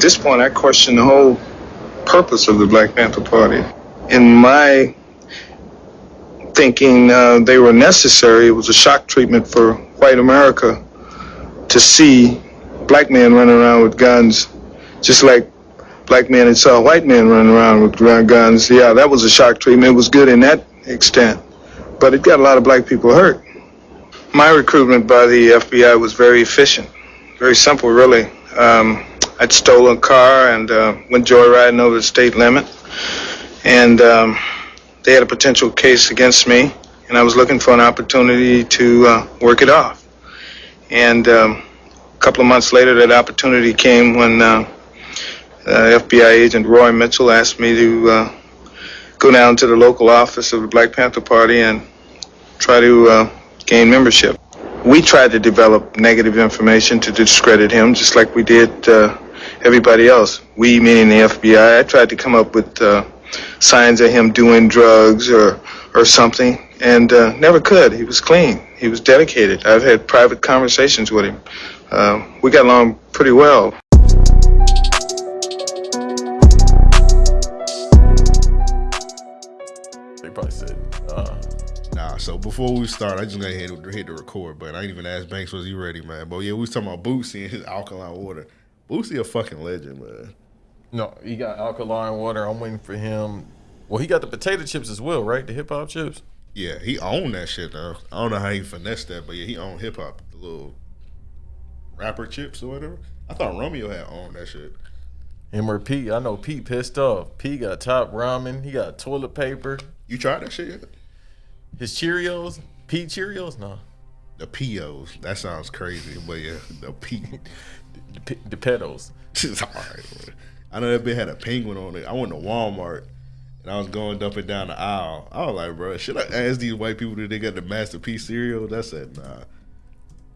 At this point, I question the whole purpose of the Black Panther Party. In my thinking, uh, they were necessary. It was a shock treatment for white America to see black men running around with guns, just like black men had saw white men running around with guns. Yeah, that was a shock treatment. It was good in that extent, but it got a lot of black people hurt. My recruitment by the FBI was very efficient, very simple, really. Um, I'd stolen a car and uh, went joyriding over the state limit, and um, they had a potential case against me, and I was looking for an opportunity to uh, work it off. And um, a couple of months later, that opportunity came when uh, uh FBI agent Roy Mitchell asked me to uh, go down to the local office of the Black Panther Party and try to uh, gain membership. We tried to develop negative information to discredit him, just like we did everybody else. We, meaning the FBI, I tried to come up with uh, signs of him doing drugs or or something, and uh, never could. He was clean. He was dedicated. I've had private conversations with him. Uh, we got along pretty well. They probably said. Uh, nah, so before we start, I just got to hit, hit the record, but I didn't even ask Banks was he ready, man. But yeah, we was talking about Boosie and his alkaline water. Boosie a fucking legend, man. No, he got alkaline water. I'm waiting for him. Well, he got the potato chips as well, right? The hip hop chips. Yeah, he owned that shit though. I don't know how he finessed that, but yeah, he owned hip hop, the little rapper chips or whatever. I thought Romeo had owned that shit. Him or Pete? I know Pete pissed off. Pete got top ramen. He got toilet paper. You tried that shit yet? His Cheerios, Pete Cheerios, no. The Pios. That sounds crazy, but yeah, the Pete. the, the pedals. right. I know that bitch had a penguin on it. I went to Walmart and I was going up and down the aisle. I was like, bro, should I ask these white people that they got the Master P's cereal? That's it, nah.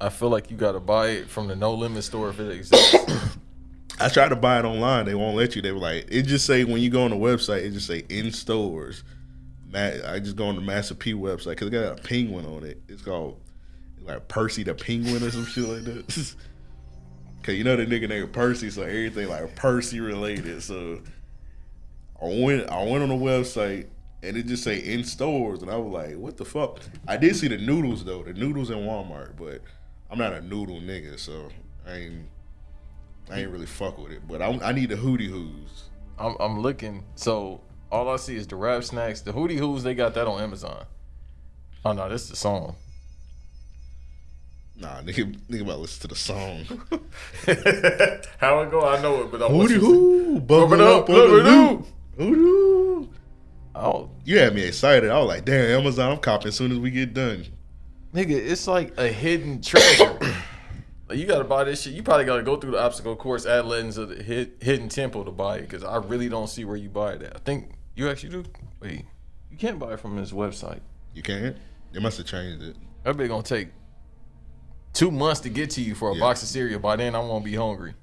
I feel like you got to buy it from the No Limit store if it exists. I tried to buy it online. They won't let you. They were like, it just say when you go on the website, it just say in stores. I just go on the Master P website because it got a penguin on it. It's called like Percy the Penguin or some shit like that. Cause you know the nigga named Percy, so everything like Percy related. So I went I went on the website and it just say in stores, and I was like, what the fuck? I did see the noodles though, the noodles in Walmart, but I'm not a noodle nigga, so I ain't I ain't really fuck with it. But I, I need the Hootie Hoos. I'm, I'm looking. So all I see is the rap snacks. The Hootie Hoos, they got that on Amazon. Oh no, this is the song. Nah, nigga, nigga about to listen to the song. How it go? I know it, but I Hootie hoo, bumping up, on the loop. Oh, you had me excited. I was like, damn, Amazon, I'm copping as soon as we get done. Nigga, it's like a hidden treasure. like you gotta buy this shit. You probably gotta go through the obstacle course at Legends of the Hidden Temple to buy it, because I really don't see where you buy it at. I think you actually do. Wait, you can't buy it from this website. You can't? They must have changed it. That be gonna take two months to get to you for a yeah. box of cereal. By then, I won't be hungry.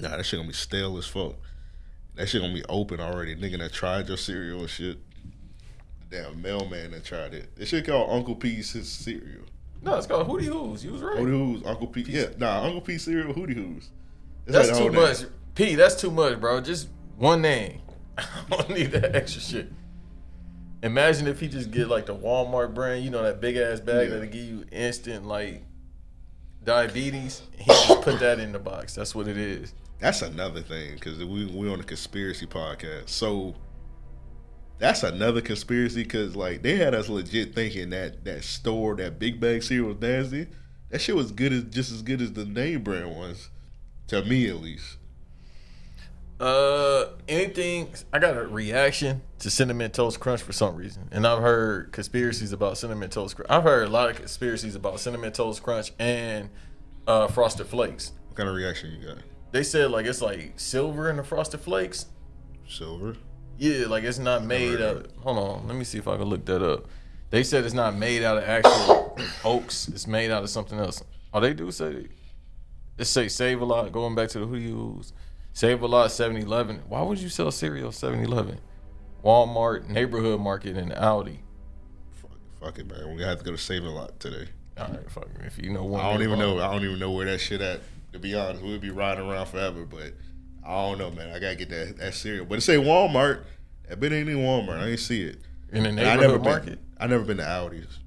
Nah, that shit gonna be stale as fuck. That shit gonna be open already. Nigga that tried your cereal and shit. Damn mailman that tried it. This shit called Uncle P's his cereal. No, it's called Hootie Hoos. You was right. Hootie Hoos, Uncle P. Yeah, nah, Uncle P cereal, Hootie Hoos. That's, that's too much. Name. P, that's too much, bro. Just one name. I don't need that extra shit. Imagine if he just get like the Walmart brand, you know, that big ass bag yeah. that'll give you instant like diabetes. He just put that in the box. That's what it is. That's another thing because we we on a conspiracy podcast. So that's another conspiracy because like they had us legit thinking that that store that big bag cereal was nasty. That shit was good as just as good as the name brand ones, to me at least. Uh, anything? I got a reaction to cinnamon toast crunch for some reason, and I've heard conspiracies about cinnamon toast. crunch. I've heard a lot of conspiracies about cinnamon toast crunch and uh, frosted flakes. What kind of reaction you got? They said like it's like silver in the frosted flakes. Silver. Yeah, like it's not made. Of, hold on, let me see if I can look that up. They said it's not made out of actual oaks. It's made out of something else. Oh, they do say it say save a lot. Going back to the who use Save a lot 7 Eleven. Why would you sell cereal 7 Eleven? Walmart, Neighborhood Market, and Aldi. Fuck, fuck it, man. We have to go to Save a Lot today. All right, fuck If you know one, I don't even know. I don't even know where that shit at. To be honest, we'd be riding around forever. But I don't know, man. I gotta get that that cereal. But it say Walmart. That bit ain't in Walmart. I ain't see it. In the And I never neighborhood been. market. I never been to Aldi's.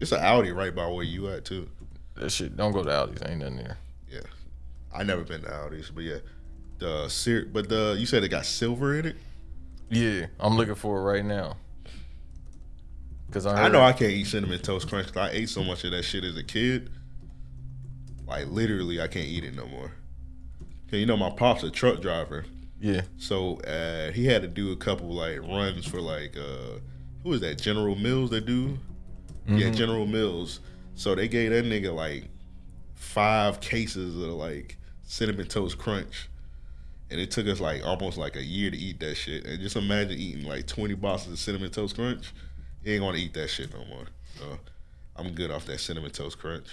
It's an Aldi right by where you at too. That shit don't go to Aldi's. Ain't nothing there. Yeah, I never been to Aldi's, but yeah, the cereal. But the you said it got silver in it. Yeah, I'm looking for it right now. Cause I, I know I can't eat cinnamon toast crunch because I ate so much of that shit as a kid. Like literally, I can't eat it no more. Cause you know my pop's a truck driver, Yeah, so uh, he had to do a couple like runs for like uh, who is that? General Mills that do? Yeah, General Mills. So they gave that nigga like five cases of like cinnamon toast crunch. And it took us like almost like a year to eat that shit. And just imagine eating like 20 boxes of cinnamon toast crunch. You ain't gonna eat that shit no more. So I'm good off that cinnamon toast crunch.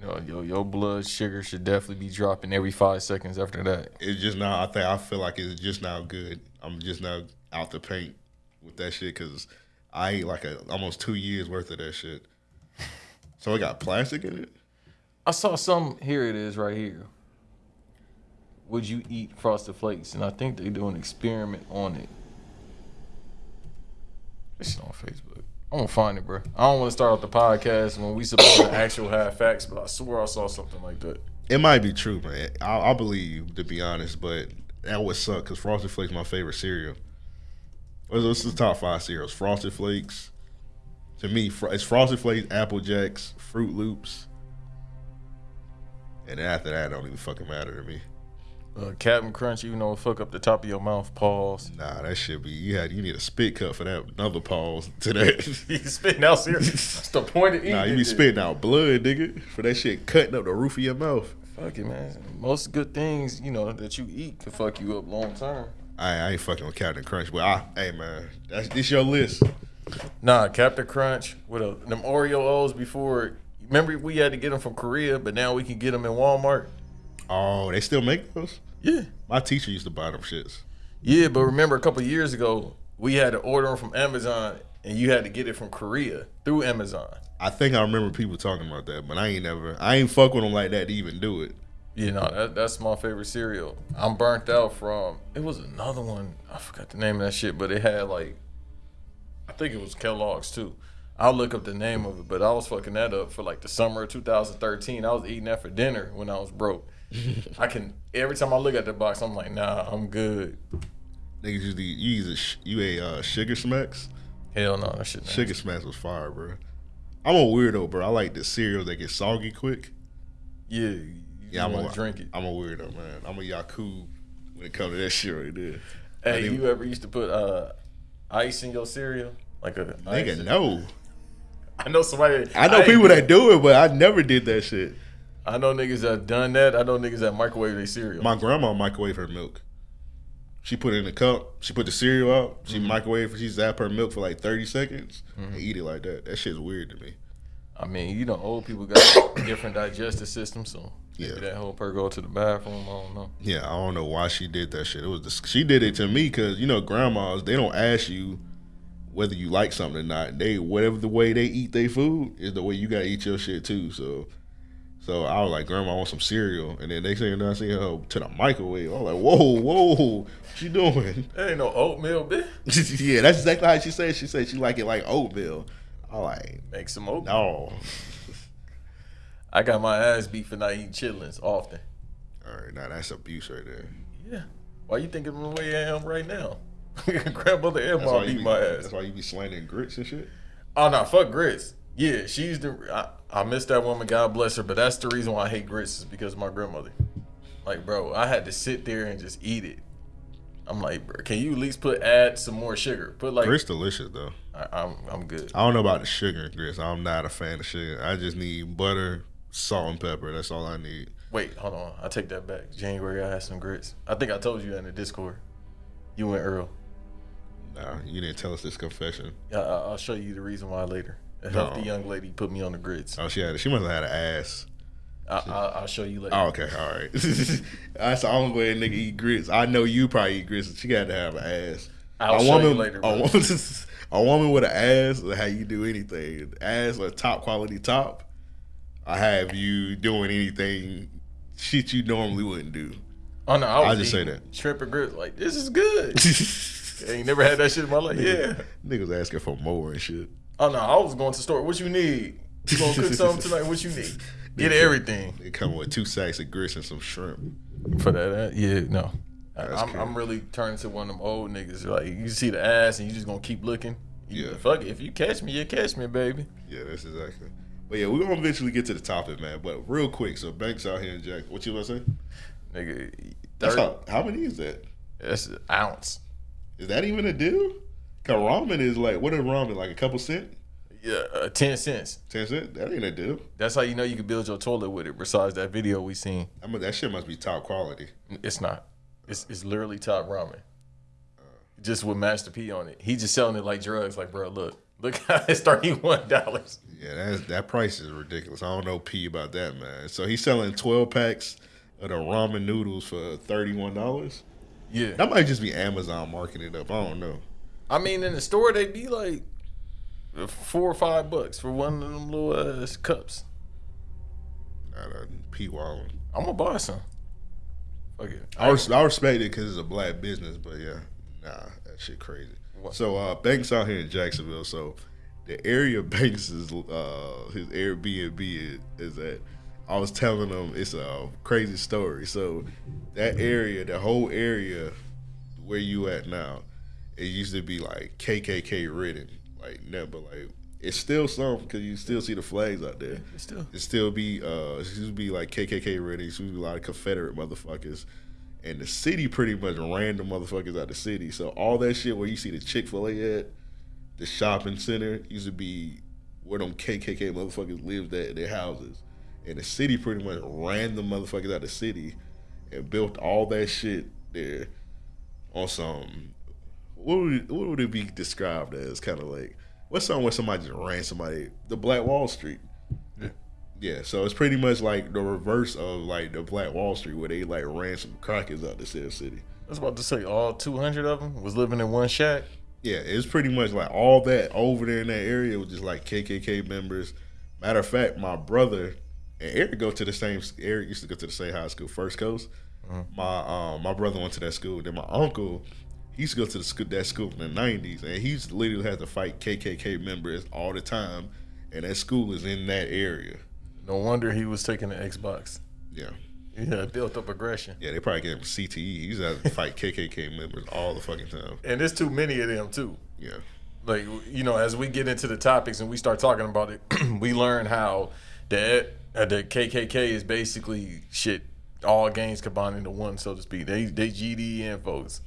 yo, yo, your blood sugar should definitely be dropping every five seconds after that. It's just now, I think I feel like it's just now good. I'm just now out the paint with that shit because I ate like a almost two years worth of that shit. So it got plastic in it? I saw some. Here it is, right here. Would you eat Frosted Flakes? And I think they do an experiment on it. This shit on Facebook. I'm gonna find it, bro. I don't want to start off the podcast when we supposed to actual have facts, but I swear I saw something like that. It might be true, man. I, I believe you, to be honest, but that would suck because Frosted Flakes my favorite cereal. This is the top five cereals? Frosted Flakes. To me, it's Frosted Flakes, Apple Jacks, Froot Loops, and after that, it don't even fucking matter to me. Uh, Captain Crunch, you know, fuck up the top of your mouth. Pause. Nah, that should be you had you need a spit cut for that. Another pause to that. You spitting out cereal. That's the point of eating. nah, you be it. spitting out blood, nigga, for that shit cutting up the roof of your mouth. Fuck it, man. Most good things, you know, that you eat can fuck you up long term. I, I ain't fucking with Captain Crunch, but I, hey man, that's this your list. Nah, Captain Crunch with a, them Oreo O's before. Remember, we had to get them from Korea, but now we can get them in Walmart. Oh, they still make those? Yeah, My teacher used to buy them shits. yeah. But remember, a couple years ago, we had to order them from Amazon, and you had to get it from Korea through Amazon. I think I remember people talking about that, but I ain't never, I ain't fuck with them like that to even do it. You know, that, that's my favorite cereal. I'm burnt out from. It was another one. I forgot the name of that shit, but it had like, I think it was Kellogg's too. I'll look up the name of it, but I was fucking that up for like the summer of 2013. I was eating that for dinner when I was broke. I can every time I look at the box, I'm like, nah, I'm good. Niggas used to, you use a, sh- you ate uh, Sugar Smacks? Hell no, that shit. Sugar Smacks was fire, bro. I'm a weirdo, bro. I like the cereal that get soggy quick. Yeah, you Yeah, I'm want a, to drink it. I'm a weirdo, man. I'm a Yaku when it comes to that shit right there. Hey, I you ever used to put uh, ice in your cereal? Like a ice? Nigga, no. I know somebody. I know ain't people that do it, but I never did that shit. I know niggas that done that. I know niggas that microwave their cereal. My grandma microwave her milk. She put it in a cup. She put the cereal out. She Mm-hmm. microwave. She zap her milk for like thirty seconds and eat it like that. That shit's weird to me. I mean, you know, old people got different digestive systems, so maybe Yeah. that help her go to the bathroom. I don't know. Yeah, I don't know why she did that shit. It was the, she did it to me because you know grandmas they don't ask you whether you like something or not. They whatever the way they eat their food is the way you gotta eat your shit too. So. So I was like, Grandma, I want some cereal, and then next thing you know, I see her to the microwave. I was like, Whoa, whoa, what you doing? There ain't no oatmeal, bitch. yeah, that's exactly how she said. She said she like it like oatmeal. I like Make some oatmeal. no. I got my ass beat for not eating chitlins often. All right, now that's abuse right there. Yeah. Why you thinking the way I am right now? Grandmother and That's why mom you beat be, my ass. That's why you be slandering grits and shit. Oh no, fuck grits. Yeah, she's the. I, I miss that woman. God bless her. But that's the reason why I hate grits is because of my grandmother. Like, bro, I had to sit there and just eat it. I'm like, bro, can you at least put add some more sugar? Put like, Grits delicious though. I, I'm I'm good. I don't know about the sugar grits. I'm not a fan of sugar. I just need butter, salt, and pepper. That's all I need. Wait, hold on. I take that back. January, I had some grits. I think I told you that in the Discord. You and Earl. Nah, you didn't tell us this confession. I- I'll show you the reason why later. A No. young lady put me on the grits. Oh, she had. She must have had an ass. I, I, I'll show you later. Oh, okay, all right. That's the only way a nigga eat grits. I know you probably eat grits. She got to have an ass. I'll a show you woman, later, A woman, a woman with an ass, how you do anything. Ass or top quality top. I have you doing anything shit you normally wouldn't do. Oh no, I was I'll just say that. shrimp and grits. Like this is good. I ain't never had that shit in my life. Yeah. Niggas asking for more and shit. Oh no, I was going to the store. What you need? You gonna cook something tonight? What you need? Get everything It come with two sacks of grits and some shrimp. for that. uh, yeah, no. That's I'm, cool. I'm really turning to one of them old niggas. Like you see the ass and you just gonna keep looking. You- Yeah. Fuck it. If you catch me, you catch me, baby. Yeah, that's exactly. But yeah, we're gonna eventually get to the topic, man. But real quick, so Banks out here in Jack. What you gonna say? Nigga, That's how, how many is that? that's an ounce. Is that even a deal? Cause ramen is like what is ramen like a couple cent, Yeah, uh, ten cents. ten cent? That ain't a deal. That's how you know you can build your toilet with it. Besides that video we seen, I mean that shit must be top quality. it's not. It's it's literally top ramen. Just with Master P on it. He just selling it like drugs. Like, bro, look, look how it's thirty one dollars. Yeah, that's, that price is ridiculous. I don't know P about that, man. So he's selling twelve packs of the ramen noodles for thirty one dollars. Yeah, That might just be Amazon marking it up. I don't know. I mean in the store they be like four or five bucks for one of them little ass cups. Nah, nah, P Wallen. I'm gonna buy some. Fuck it. I, res- I respect it because it's a black business, but yeah, nah, that shit crazy. What? So uh, Banks out here in Jacksonville. So the area Banks is uh, his Airbnb is, is at. I was telling them it's a crazy story. So that area, the whole area where you at now, it used to be like KKK ridden, like never like. It's still some because you still see the flags out there. still. It still be uh, it used to be like KKK ridden. It used to be a lot of Confederate motherfuckers, and the city pretty much ran the motherfuckers out the city. So all that shit where you see the Chick Fil A at, the shopping center used to be where them KKK motherfuckers lived at in their houses, and the city pretty much ran the motherfuckers out the city, and built all that shit there on some what would it, what would it be described as? Kind of like what's something where somebody just ran somebody the Black Wall Street. Yeah. Yeah, so it's pretty much like the reverse of like the Black Wall Street, where they like ran some crackers out the said city. I was about to say all 200 of them was living in one shack. Yeah, it's pretty much like all that over there in that area was just like KKK members. Matter of fact, my brother and Eric go to the same. Eric used to go to the same high school, First Coast. My um, my brother went to that school. Then my uncle, he used to go to the school that school in the nineties, and he's literally had to fight KKK members all the time. And that school is in that area. No wonder he was taking the Xbox. Yeah, He had built up aggression. yeah, they probably gave him CTE. He used to have to fight KKK members all the fucking time. And there's too many of them too. Yeah, Like you know, as we get into the topics and we start talking about it, we learn how the uh, the KKK is basically shit. All gangs combined into one, so to speak. They they GDN folks.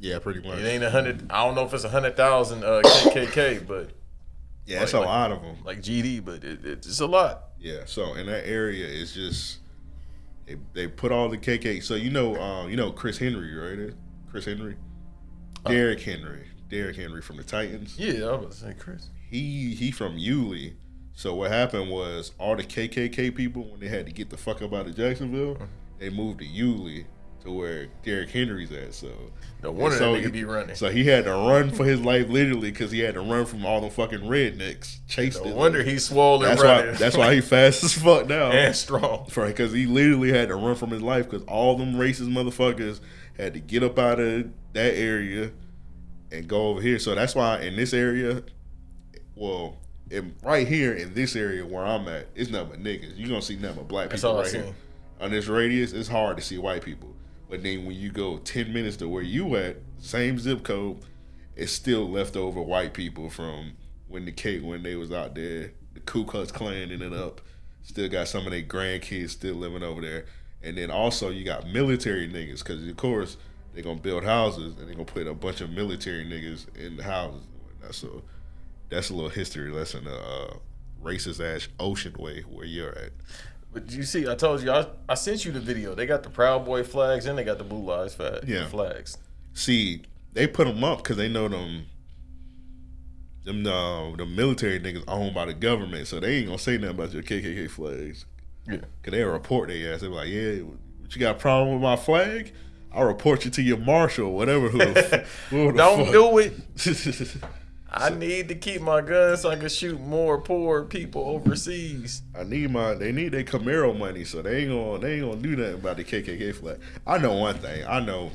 Yeah, pretty much. It ain't a hundred. I don't know if it's a hundred thousand uh, KKK, but Yeah, it's like- a lot of them. like GD, but it, it's a lot. Yeah, so in that area, it's just they they put all the KK. So you know, um, you know Chris Henry, right? Chris Henry, Derrick Henry, Derrick Henry from the Titans. Yeah, I was about to say Chris. He he from Yulee. So what happened was all the KKK people when they had to get the fuck up out of Jacksonville, Mm-hmm. they moved to Yulee to where Derrick Henry's at. So No wonder so that nigga he- be running. so he had to run for his life literally because he had to run from all the fucking rednecks chasing. No him. wonder he's swollen That's running. why. That's why he fast as fuck now. and strong. Right, because he literally had to run from his life because all them racist motherfuckers had to get up out of that area and go over here. So that's why in this area, well, in, right here in this area where I'm at, it's nothing but niggas. You gonna see nothing but black people right here. On this radius, it's hard to see white people. But then when you go ten minutes to where you at, same zip code, it's still left over white people from when the K when they was out there, the Ku Klux Klan ended up. Still got some of their grandkids still living over there. And then also you got military niggas, because of course they're gonna build houses and they're gonna put a bunch of military niggas in the houses and whatnot. So that's a little history lesson, uh, racist ass Oceanway where you're at. But you see, I told you, I, I sent you the video. They got the Proud Boy flags and they got the Blue Lives flag, Yeah. flags. See, they put them up because they know them. Them uh, the military niggas owned by the government, so they ain't gonna say nothing about your KKK flags. Yeah. Cause they report their ass. They be like, "Yeah, what you got a problem with my flag? I'll report you to your marshal, or whatever. Who, the Don't fuck." do it. I need to keep my gun so I can shoot more poor people overseas. I need my. They need their Camaro money, so they ain't gonna. They ain't gonna do nothing about the KKK flag. I know one thing. I know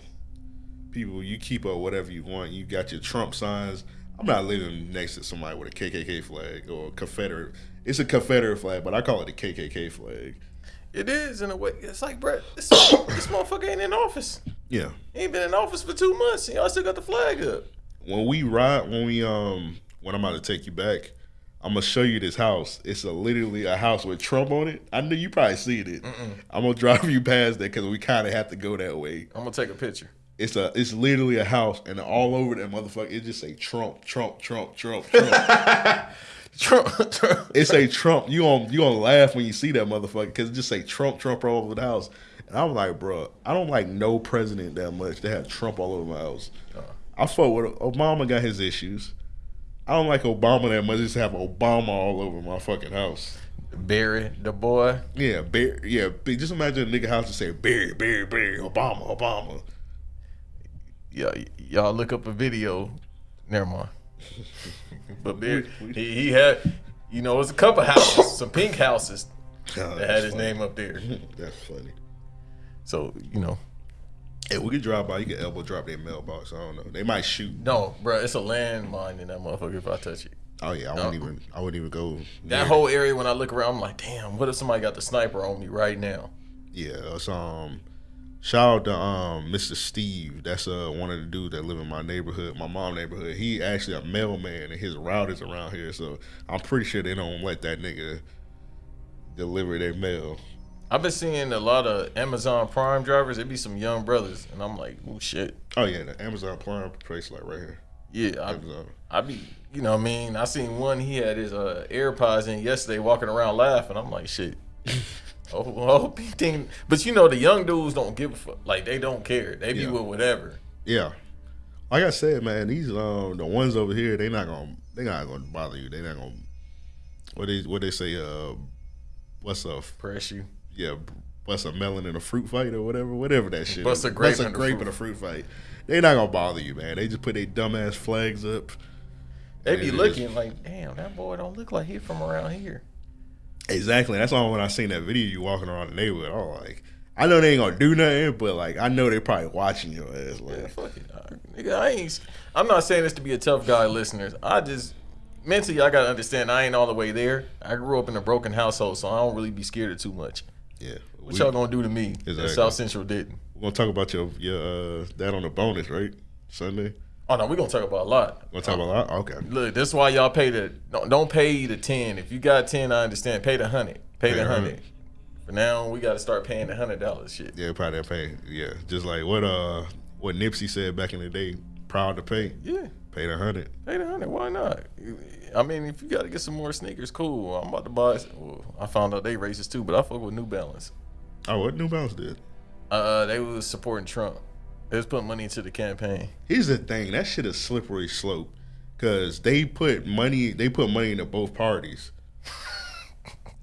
people. You keep up whatever you want. You got your Trump signs. I'm not living next to somebody with a KKK flag or a Confederate. It's a Confederate flag, but I call it a KKK flag. It is in a way. It's like, bro, this, this motherfucker ain't in office. Yeah. He ain't been in office for two months, and y'all still got the flag up. When we ride, when we um, when I'm about to take you back, I'm gonna show you this house. It's a literally a house with Trump on it. I know you probably seen it. I'm gonna drive you past that because we kind of have to go that way. I'm gonna take a picture. It's a it's literally a house, and all over that motherfucker, it just say Trump, Trump, Trump, Trump, Trump. Trump, Trump. it say Trump. You on you gonna laugh when you see that motherfucker because it just say Trump, Trump all over the house. And I'm like, bro, I don't like no president that much. They have Trump all over my house. I fuck with Obama. Got his issues. I don't like Obama that much. Just have Obama all over my fucking house. Barry, the boy. Yeah, Barry. Yeah, just imagine a nigga house to say Barry, Barry, Barry, Obama, Obama. Yeah, y'all look up a video. Never mind. but Barry, he, he had, you know, it was a couple houses, some pink houses Oh, that had his name up there. That's funny. So you know, Hey, we could drive by. You can elbow drop their mailbox. I don't know. They might shoot. no, bro, it's a landmine in that motherfucker. If I touch it, Oh yeah, I wouldn't even. I wouldn't even go. that near whole area when I look around, I'm like, damn, what if somebody got the sniper on me right now? Yeah, it's um shout out to um Mr. Steve. That's uh one of the dudes that live in my neighborhood, my mom neighborhood. He actually a mailman and his route is around here, so I'm pretty sure they don't let that nigga deliver their mail. I've been seeing a lot of Amazon Prime drivers. It be some young brothers, and I'm like, oh shit. Oh yeah, the Amazon Prime place like right here. Yeah, I, Amazon. I be, you know, what I mean, I seen one. He had his uh, AirPods in yesterday, walking around laughing. I'm like, shit. oh, I hope he think. But you know, the young dudes don't give a fuck. Like they don't care. They be Yeah. with whatever. Yeah. Like I said, man, these um the ones over here, they not gonna they not gonna bother you. They not gonna what they what they say, uh what's up Press you. Yeah, bust a melon in a fruit fight or whatever, whatever that shit. Bust a grape bust a grape fruit- in a fruit fight. They not gonna bother you, man. They just put their dumbass flags up. They be looking like, damn, that boy don't look like he from around here. Exactly. That's why when I seen that video you walking around the neighborhood, I was like, I know they ain't gonna do nothing, but like I know they probably watching your ass. Like, Yeah, fuck it. Nigga, I ain't. I'm not saying this to be a tough guy, listeners. I just mentally, I gotta understand. I ain't all the way there. I grew up in a broken household, so I don't really be scared of too much. Yeah. What y'all gonna do to me? that Exactly. South Central didn't. we're gonna talk about your your uh that on the bonus, right? Sunday. Oh no, we're gonna talk about a lot. We're gonna talk about a lot. Okay. Look, that's why y'all pay the don't, don't pay the ten. If you got ten, I understand. Pay the hundred. Pay, Pay the hundred. For now, we got to start paying the hundred dollars. Shit. Yeah, probably pay. Yeah. Just like what uh what Nipsey said back in the day, proud to pay. Yeah, Pay the hundred. pay the hundred. Why not? I mean, if you got to get some more sneakers, cool. I'm about to buy. Well, I found out they racist too, but I fuck with New Balance. Oh, what New Balance did? Uh, they was supporting Trump. They was putting money into the campaign. Here's the thing, that shit is slippery slope. Cause they put money they put money into both parties.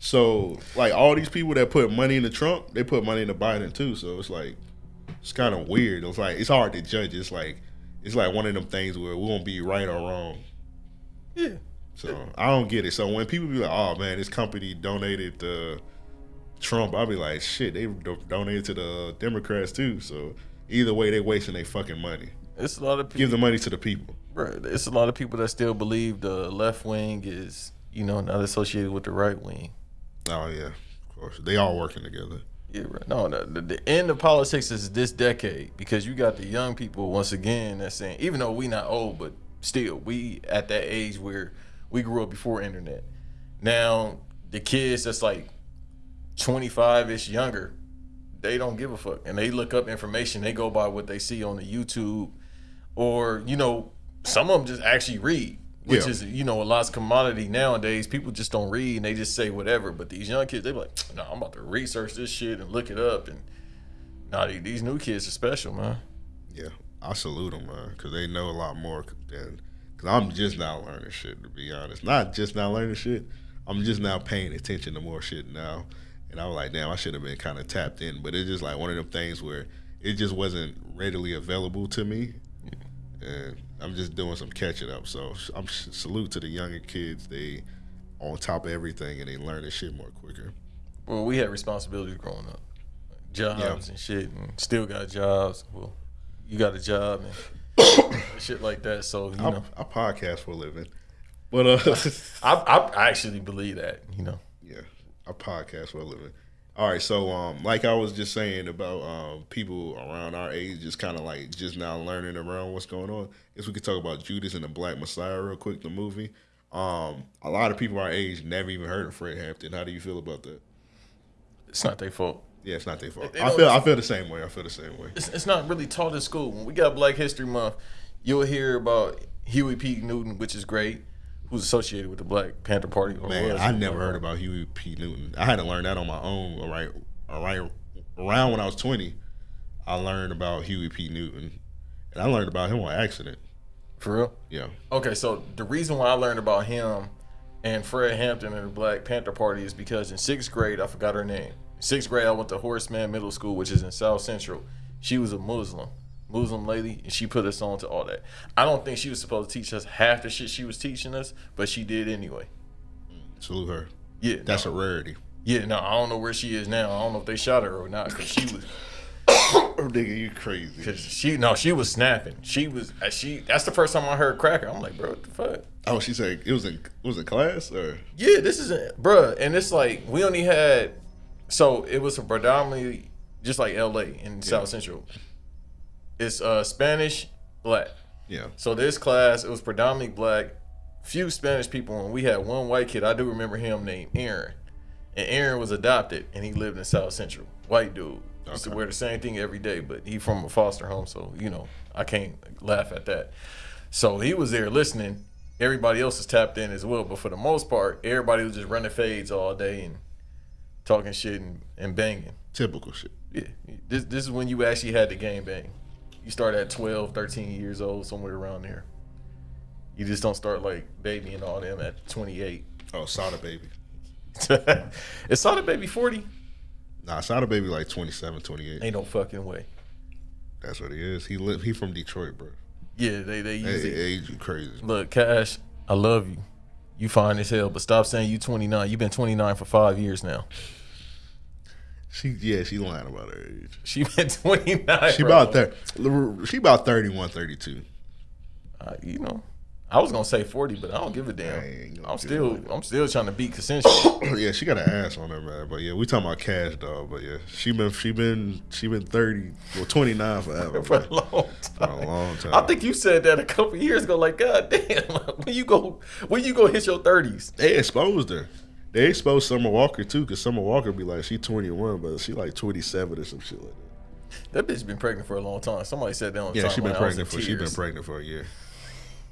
So like all these people that put money into Trump, they put money into Biden too. So it's like it's kind of weird. It's like it's hard to judge. It's like it's like one of them things where we won't be right or wrong. Yeah. So I don't get it. So when people be like, "Oh man, this company donated to Trump," I'll be like, "Shit, they do- donated to the Democrats too." So either way, they wasting their fucking money. It's a lot of people. Give the money to the people. Bro, it's a lot of people that still believe the left wing is, you know, not associated with the right wing. Oh yeah, of course. They all working together. Yeah, right. No, no the, the end of politics is this decade because you got the young people once again that's saying, even though we not old, but still we at that age where we grew up before internet. Now the kids that's like 25 ish younger, they don't give a fuck and they look up information. They go by what they see on the YouTube, or you know, some of them just actually read. Which Yeah. is, you know, a lot's commodity nowadays. People just don't read and they just say whatever. But these young kids, they be like, no, I'm about to research this shit and look it up. And nah, these- these new kids are special, man. Yeah, I salute them, man, because they know a lot more than. Because I'm just now learning shit, to be honest. Not just now learning shit. I'm just now paying attention to more shit now, and I was like, damn, I should have been kind of tapped in. But it's just like one of them things where it just wasn't readily available to me, and I'm just doing some catching up. So I'm salute to the younger kids. They on top of everything and they learn this shit more quicker. Well, we had responsibilities growing up, jobs and shit, and still got jobs. Well, you got a job and shit like that. So you I, know, I podcast for a living, but uh, I, I actually believe that. You know, yeah, I podcast for a living. All right, so um, like I was just saying about um, people around our age, just kind of like just now learning around what's going on. I guess we could talk about Judas and the Black Messiah real quick. The movie. Um, a lot of people our age never even heard of Fred Hampton. How do you feel about that? it's not their fault. Yeah, it's not their fault. They I feel I feel the same way. I feel the same way. It's, it's not really taught in school. When we got Black History Month, you'll hear about Huey P. Newton, which is great, who's associated with the Black Panther Party. Or Man. I never heard about Huey P. Newton. I had to learn that on my own. All right, all right. Around when I was twenty, I learned about Huey P. Newton, and I learned about him on accident. For real? Yeah, Okay, so the reason why I learned about him and Fred Hampton and the Black Panther Party is because in sixth grade, I forgot her name. Sixth grade, I went to Horace Mann Middle School, which is in South Central. She was a Muslim, Muslim lady, and she put us on to all that. I don't think she was supposed to teach us half the shit she was teaching us, but she did anyway. salute her. Yeah, That's a rarity. yeah. No, I don't know where she is now. I don't know if they shot her or not, because she was. Oh, nigga, you crazy? Cause she no, she was snapping. She was uh, she. That's the first time I heard cracker. I'm like, bro, what the fuck? Oh, she said it was in it was in class or Yeah, this is a, bruh, and it's like we only had, so it was a predominantly just like L.A. in South Central. It's uh Spanish, black. yeah. So this class it was predominantly black, few Spanish people, and we had one white kid. I do remember him named Aaron, and Aaron was adopted, and he lived in South Central. White dude used to Okay. wear the same thing every day, but he from a foster home, so you know I can't laugh at that. So he was there listening. Everybody else is tapped in as well, but for the most part, everybody was just running fades all day and talking shit and, and banging. Typical shit. Yeah, this this is when you actually had the game bang. You start at 12, 13 years old, somewhere around there. You just don't start like baby and all them at 28. Oh, Sada baby. Is Sonic Baby 40? Nah, Sada baby like 27, 28. Ain't no fucking way. That's what he is. He live. He from Detroit, bro. Yeah, they they Hey, use it. age you crazy. Look, Cash, I love you. You fine as hell, but stop saying you 29. You've been 29 for five years now. She yeah, she lying about her age. She been 29. She bro. about there. She about 31, 32. Uh, you know, I was gonna say 40, but I don't give a damn. I'm still it. I'm still trying to beat consensual. yeah, she got an ass on her, man. But yeah, we talking about Cash Doll. But yeah, she been she been she been thirty well twenty nine forever. for a long For time. a long time. I think you said that a couple years ago. Like, God damn, when you go, when you go hit your thirties? they exposed her. They exposed Summer Walker too, because Summer Walker be like she twenty one, but she like twenty seven or some shit like that. That bitch been pregnant for a long time. Somebody said that on the Yeah, she been timeline. I was pregnant for she been pregnant for a year.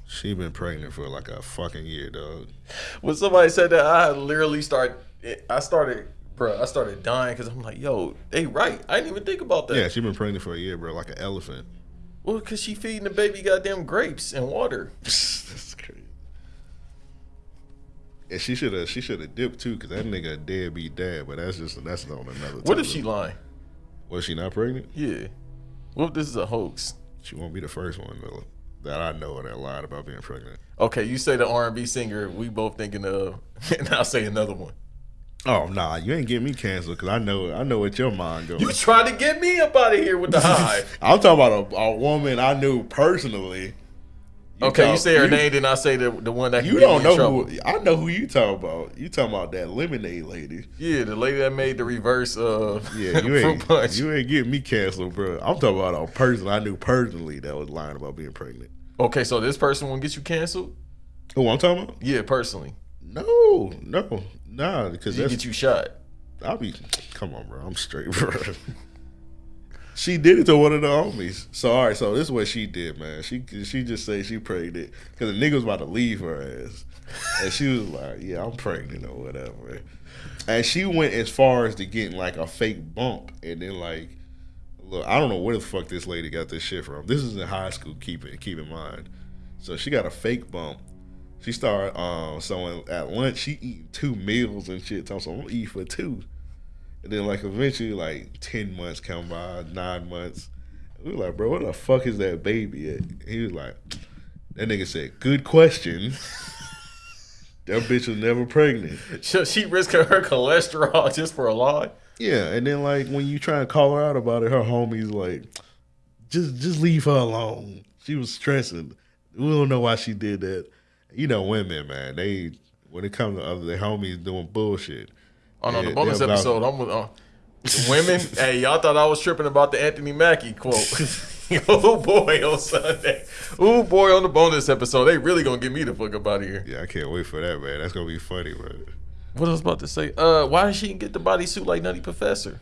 She been pregnant for like a fucking year, dog. When somebody said that, I literally start. I started, bro. I started dying because I'm like, yo, they right. I didn't even think about that. Yeah, she been pregnant for a year, bro, like an elephant. Well, because she feeding the baby goddamn grapes and water. That's crazy. And she should have she should have dipped too, cause that nigga a deadbeat dad. But that's just that's on another. What if she lying? was she not pregnant? Yeah. What if this is a hoax? She won't be the first one though, that I know that lied about being pregnant. Okay, you say the R&B singer we both thinking of, and I'll say another one. Oh nah, you ain't getting me canceled because I know I know what your mind goes. You trying to get me up out of here with the high. I'm talking about a, a woman I knew personally. Okay, you say her name, then I say the the one that You don't know trouble. who I know who you talking about. You talking about that lemonade lady. Yeah, the lady that made the reverse uh Yeah, you ain't punch. you ain't getting me canceled, bro. I'm talking about a person I knew personally that was lying about being pregnant. Okay, so this person won't get you canceled? Who I'm talking about? Yeah, personally. No, no, nah, because She that's get you shot. I'll be. Come on, bro. I'm straight, bro. She did it to one of the homies. So all right, so this is what she did, man. She she just say she pregnant because the nigga was about to leave her ass, and she was like, "Yeah, I'm pregnant or whatever." And she went as far as to getting like a fake bump, and then like, look, I don't know where the fuck this lady got this shit from. This is in high school. Keep it keep in mind. So she got a fake bump. She started um so at lunch she eat two meals and shit. So I'm gonna eat for two. And then like eventually like ten months come by, nine months. We were like, bro, where the fuck is that baby at? He was like, That nigga said, "Good question." that bitch was never pregnant. Should she risk her cholesterol just for a lie? Yeah, and then like when you try to call her out about it, her homies like, just just leave her alone. She was stressing. We don't know why she did that. You know, women, man, they when it comes to other their homies doing bullshit. Oh no, Yeah, the bonus about- episode. I'm with uh, women. hey, y'all thought I was tripping about the Anthony Mackie quote. oh boy, on Sunday. Oh boy, on the bonus episode, they really gonna get me the fuck up out of here. Yeah, I can't wait for that, man. That's gonna be funny, man. What I was about to say? Uh, why did she get the bodysuit like Nutty Professor?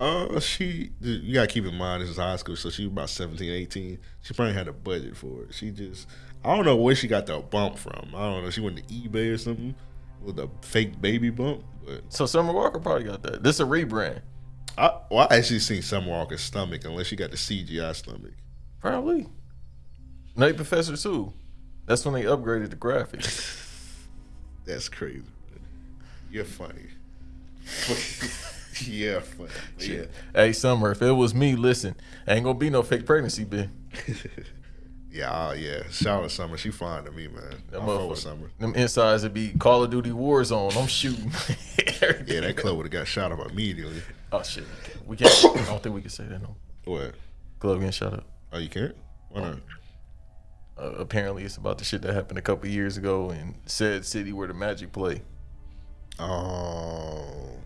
Uh, she you gotta keep in mind this is high school, so she was about 17, 18. She probably had a budget for it. She just I don't know where she got the bump from. I don't know. She went to eBay or something with a fake baby bump. But So Summer Walker probably got that. This is a rebrand, I well, I actually seen Summer Walker's stomach unless she got the CGI stomach. probably. Nutty Professor too. That's when they upgraded the graphics. That's crazy. You're funny. yeah, funny. Yeah. Hey Summer, if it was me, listen, ain't gonna be no fake pregnancy, Ben. Yeah, oh, yeah. Shout out to Summer. She fine to me, man. That I'm fuck with Summer. Them insides would be Call of Duty Warzone. I'm shooting. Yeah, that club would have got shot up immediately. Oh shit, we can't. I don't think we can say that no. What? Club getting shot up. Oh, you can't? Why not? Uh, apparently, it's about the shit that happened a couple years ago in said city where the Magic play. Oh.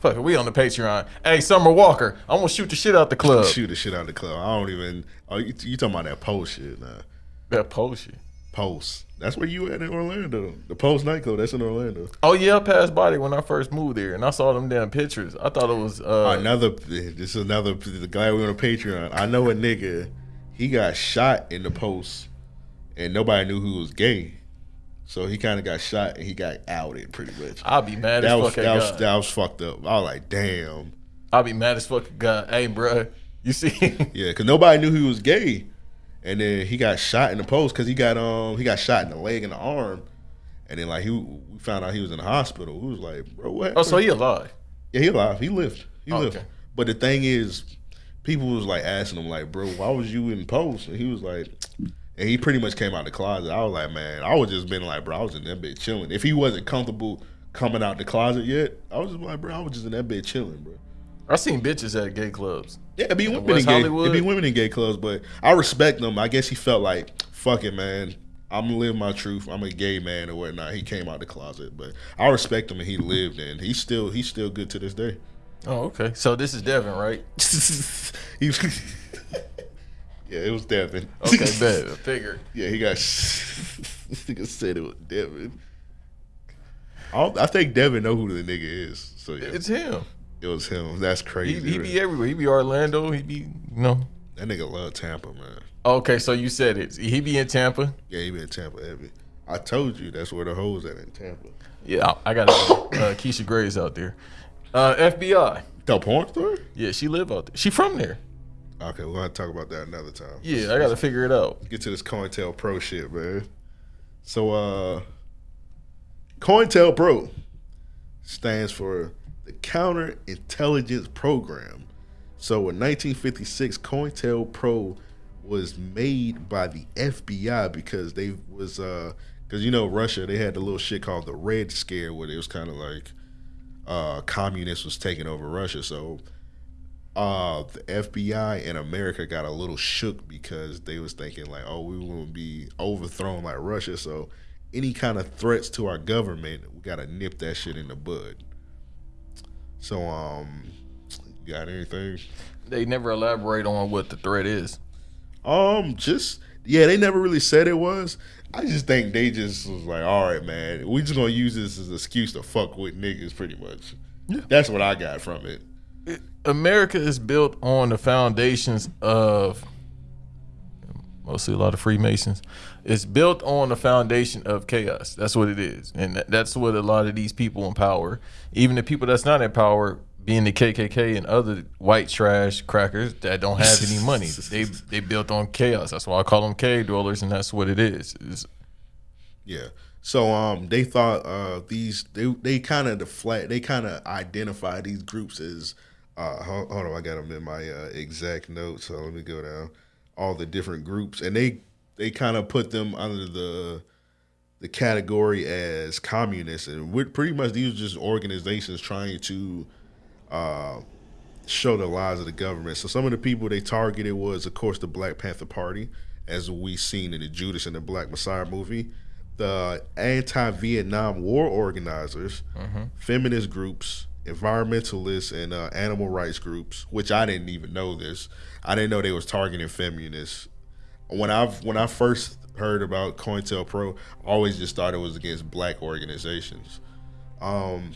Fuck it, we on the Patreon. Hey, Summer Walker, I'm gonna shoot the shit out the club. Shoot the shit out of the club. I don't even. Oh, you, you talking about that Pulse shit? Nah. That Pulse shit. Pulse. That's where you at in Orlando. The Pulse nightclub. That's in Orlando. Oh yeah, I passed by there when I first moved there, and I saw them damn pictures. I thought it was uh, another. This is another. The guy we on a Patreon. I know a nigga. He got shot in the Pulse, and nobody knew who was gay. So he kind of got shot and he got outed pretty much. I'll be mad That as was fuck that at was God. that was fucked up. I was like, damn. I'll be mad as fuck at God. Hey, bruh, you see? Yeah, because nobody knew he was gay, and then he got shot in the Pulse because he got um he got shot in the leg and the arm, and then like he we found out he was in the hospital. We was like, bro, what? oh, so he alive? yeah, he alive. He lived. He Oh, lived. okay. But the thing is, people was like asking him like, bro, why was you in Pulse? And he was like, and he pretty much came out the closet. I was like, man, I was just been like, bro, I was in that bed chilling. If he wasn't comfortable coming out the closet yet, I was just like, bro, I was just in that bed chilling, bro. I seen bitches at gay clubs. Yeah, it'd be women in gay. Hollywood? It'd be women in gay clubs, but I respect them. I guess he felt like, fuck it, man. I'm gonna live my truth. I'm a gay man or whatnot. He came out the closet, but I respect him and he lived, and he's still he's still good to this day. Oh, okay. So this is Devin, right? he yeah, it was Devin. Okay, bet. I figured. yeah, he got. this nigga said it was Devin. I, I think Devin know who the nigga is. So yeah, It's him. it was him. That's crazy. he be everywhere. He be Orlando. He be, you know. that nigga love Tampa, man. Okay, so you said it. He be in Tampa. Yeah, he be in Tampa heavy. I told you that's where the hoes at in Tampa. Yeah, I I got uh, Keisha Grey's out there. Uh, FBI. The porn star? Yeah, she live out there. She from there. Okay, we're gonna talk about that another time. Yeah, I got to figure it out. Get to this COINTELPRO shit, man. So uh COINTELPRO stands for the Counterintelligence Program. So in 1956, COINTELPRO was made by the FBI because they was uh because you know Russia they had the little shit called the Red Scare where it was kind of like uh communists was taking over Russia. So uh the FBI and America got a little shook because they was thinking like, oh, we won't be overthrown like Russia. So any kind of threats to our government, we gotta nip that shit in the bud. So um, you got anything? They never elaborate on what the threat is. Um, just yeah, they never really said it was. I just think they just was like, all right, man, we just gonna use this as an excuse to fuck with niggas, pretty much. Yeah. That's what I got from it. America is built on the foundations of mostly a lot of Freemasons. It's built on the foundation of chaos. That's what it is, and that's what a lot of these people in power, even the people that's not in power, being the KKK and other white trash crackers that don't have any money, they they built on chaos. That's why I call them cave dwellers, and that's what it is. It's- Yeah. So um, they thought uh these they they kind of deflect they kind of identify these groups as uh hold, hold on I got them in my uh, exact notes so let me go down. All the different groups and they they kind of put them under the the category as communists, and we're pretty much these are just organizations trying to uh, show the lies of the government. So some of the people they targeted was, of course, the Black Panther Party, as we seen in the Judas and the Black Messiah movie, the anti-Vietnam War organizers, feminist groups, environmentalists, and uh, animal rights groups. Which I didn't even know this. I didn't know they was targeting feminists. When I when I first heard about COINTELPRO, I always just thought it was against black organizations. Um,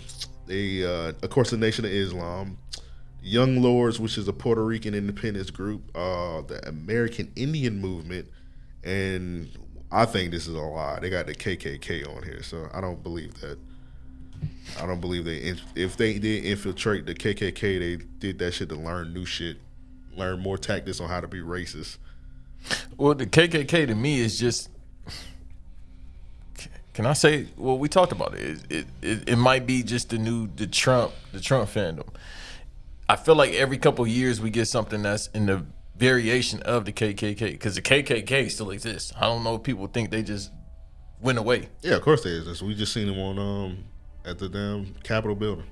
they, uh, of course, the Nation of Islam, Young Lords, which is a Puerto Rican independence group, uh, the American Indian Movement, and I think this is a lie. They got the KKK on here, so I don't believe that. I don't believe they. If they did infiltrate the KKK, they did that shit to learn new shit, learn more tactics on how to be racist. Well, the KKK to me is just. Can I say? Well, we talked about it. It, it, it, it might be just the new the Trump the Trump fandom. I feel like every couple years we get something that's in the variation of the KKK because the KKK still exists. I don't know if people think they just went away. Yeah, of course they is. We just seen them on um at the damn Capitol building.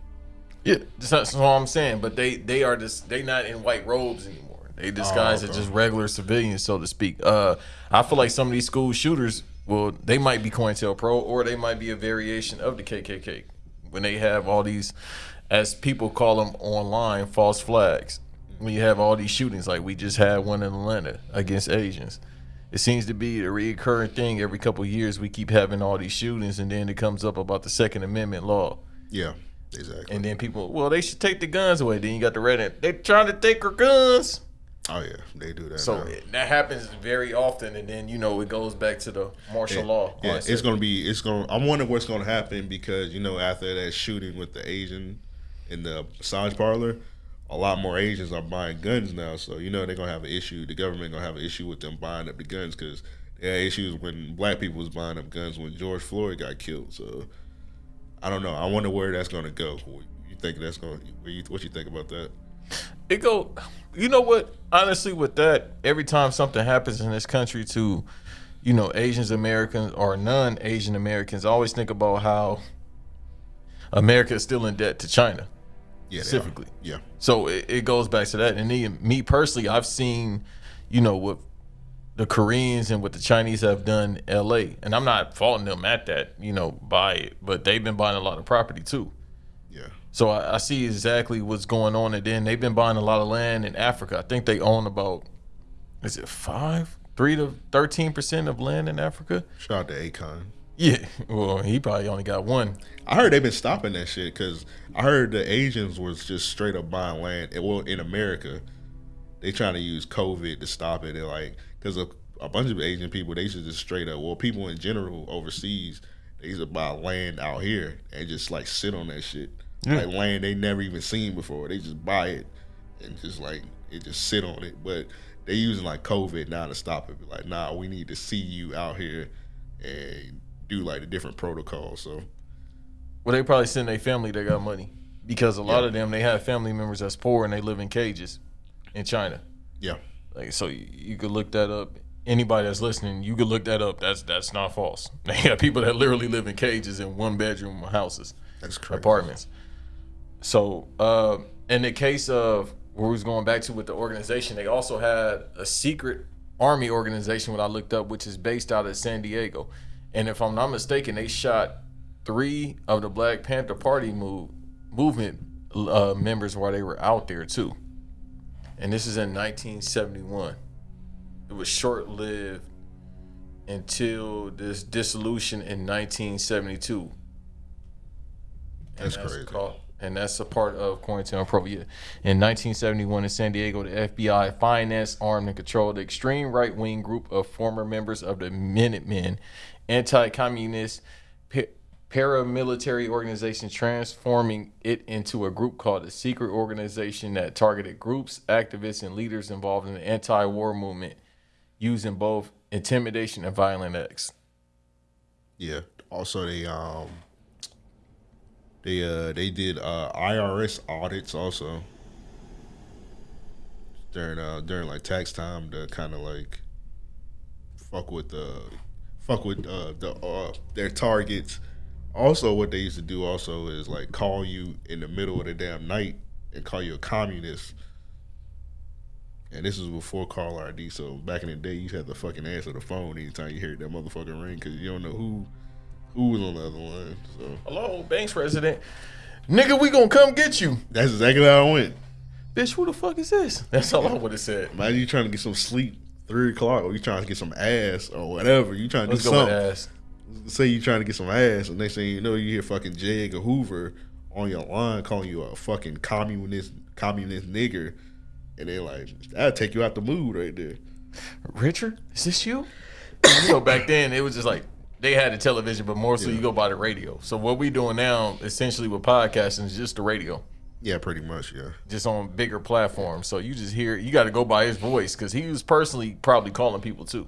Yeah, that's, what I'm saying. But they they are just they not in white robes anymore. They disguise as okay. just regular civilians, so to speak. Uh, I feel like some of these school shooters, well, they might be COINTELPRO or they might be a variation of the KKK when they have all these, as people call them online, false flags. When you have all these shootings, like we just had one in Atlanta against Asians. It seems to be a recurring thing every couple of years. We keep having all these shootings, and then it comes up about the Second Amendment law. Yeah, exactly. And then people, well, they should take the guns away. Then you got the red. They're trying to take our guns. oh yeah, they do that. So it- that happens very often, and then you know it goes back to the martial law. Yeah, concept. it's gonna be. It's gonna. I'm wondering what's gonna happen because you know after that shooting with the Asian in the massage parlor, a lot more Asians are buying guns now. So you know they're gonna have an issue. The government gonna have an issue with them buying up the guns because they had issues when black people was buying up guns when George Floyd got killed. So I don't know. I wonder where that's gonna go. You think that's gonna? What you, think about that? it go you know what honestly with that every time something happens in this country to you know asians americans or non-asian americans I always think about how america is still in debt to china Yeah. Specifically. Yeah. so it, it goes back to that and then me personally i've seen you know what the koreans and what the chinese have done in la and i'm not faulting them at that you know by it but they've been buying a lot of property too Yeah. so I, I see exactly what's going on, and then they've been buying a lot of land in Africa. I think they own about, is it five, three to thirteen percent of land in Africa? Shout out to Akon. Yeah, well, he probably only got one. I heard they've been stopping that shit because I heard the Asians was just straight up buying land. Eh, well, in America, they trying to use COVID to stop it. They're like, because a, a bunch of Asian people, they should just straight up. Well, people in general overseas, they used to buy land out here and just like sit on that shit, Yeah. like land they never even seen before. They just buy it and just like it just sit on it. But they using like COVID now to stop it. Like, nah, we need to see you out here and do like the different protocols. So. Well, they probably send their family that got money because a lot Yeah. of them they have family members that's poor and they live in cages in China. Yeah. Like so, you, you could look that up. Anybody that's listening, you could look that up. That's that's not false. They got people that literally live in cages in one bedroom houses. That's crazy. apartments. So, uh, in the case of where we was going back to with the organization, they also had a secret army organization, what I looked up, which is based out of San Diego. And if I'm not mistaken, they shot three of the Black Panther Party move, movement uh, members while they were out there too. And this is in 1971. It was short lived until this dissolution in 1972. That's and crazy. called- and that's a part of COINTELPRO. Yeah. In 1971 in San Diego, the FBI financed, armed, and controlled the extreme right wing group of former members of the Minutemen, anti communist paramilitary organization, transforming it into a group called a secret organization that targeted groups, activists, and leaders involved in the anti war movement using both intimidation and violent acts. Yeah. Also, they um, they uh, they did uh IRS audits also during uh during like tax time to kind of like fuck with the fuck with uh, the uh, their targets. Also, what they used to do also is like call you in the middle of the damn night and call you a communist. And this was before call ID, so back in the day, you had to fucking answer the phone anytime you heard that motherfucking ring because you don't know who who was on the other line. So Hello, Banks resident. Nigga, we gonna come get you. that's exactly how I went. Bitch, who the fuck is this? That's all I would have said. Imagine you trying to get some sleep three o'clock, or you trying to get some ass or whatever. You trying to Let's do something. ass. Say you trying to get some ass, and next thing you know, you hear fucking J. Edgar Hoover on your line calling you a fucking communist communist nigger, and they're like, that'll take you out the mood right there. Richard, is this you? you know, back then it was just like they had the television, but more so you go by the radio. So what we doing now, essentially with podcasting, is just the radio, Yeah, pretty much. Yeah. just on bigger platforms. So you just hear, you got to go by his voice because he was personally probably calling people too.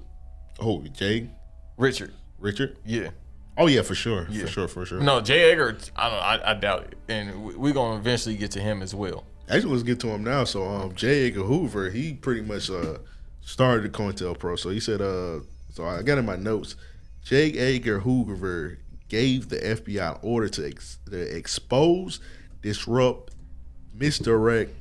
Oh, Jay, Richard, Richard. yeah. Oh yeah, for sure, Yeah. for sure, for sure. No, Jay Edgar, I don't, I, I doubt it, and we- we're gonna eventually get to him as well. Actually, let's get to him now. So, um, J. Edgar Hoover, he pretty much uh started the COINTELPRO. So he said, uh, so I got in my notes, Jay Edgar Hoover gave the FBI order to, ex- to expose, disrupt, misdirect,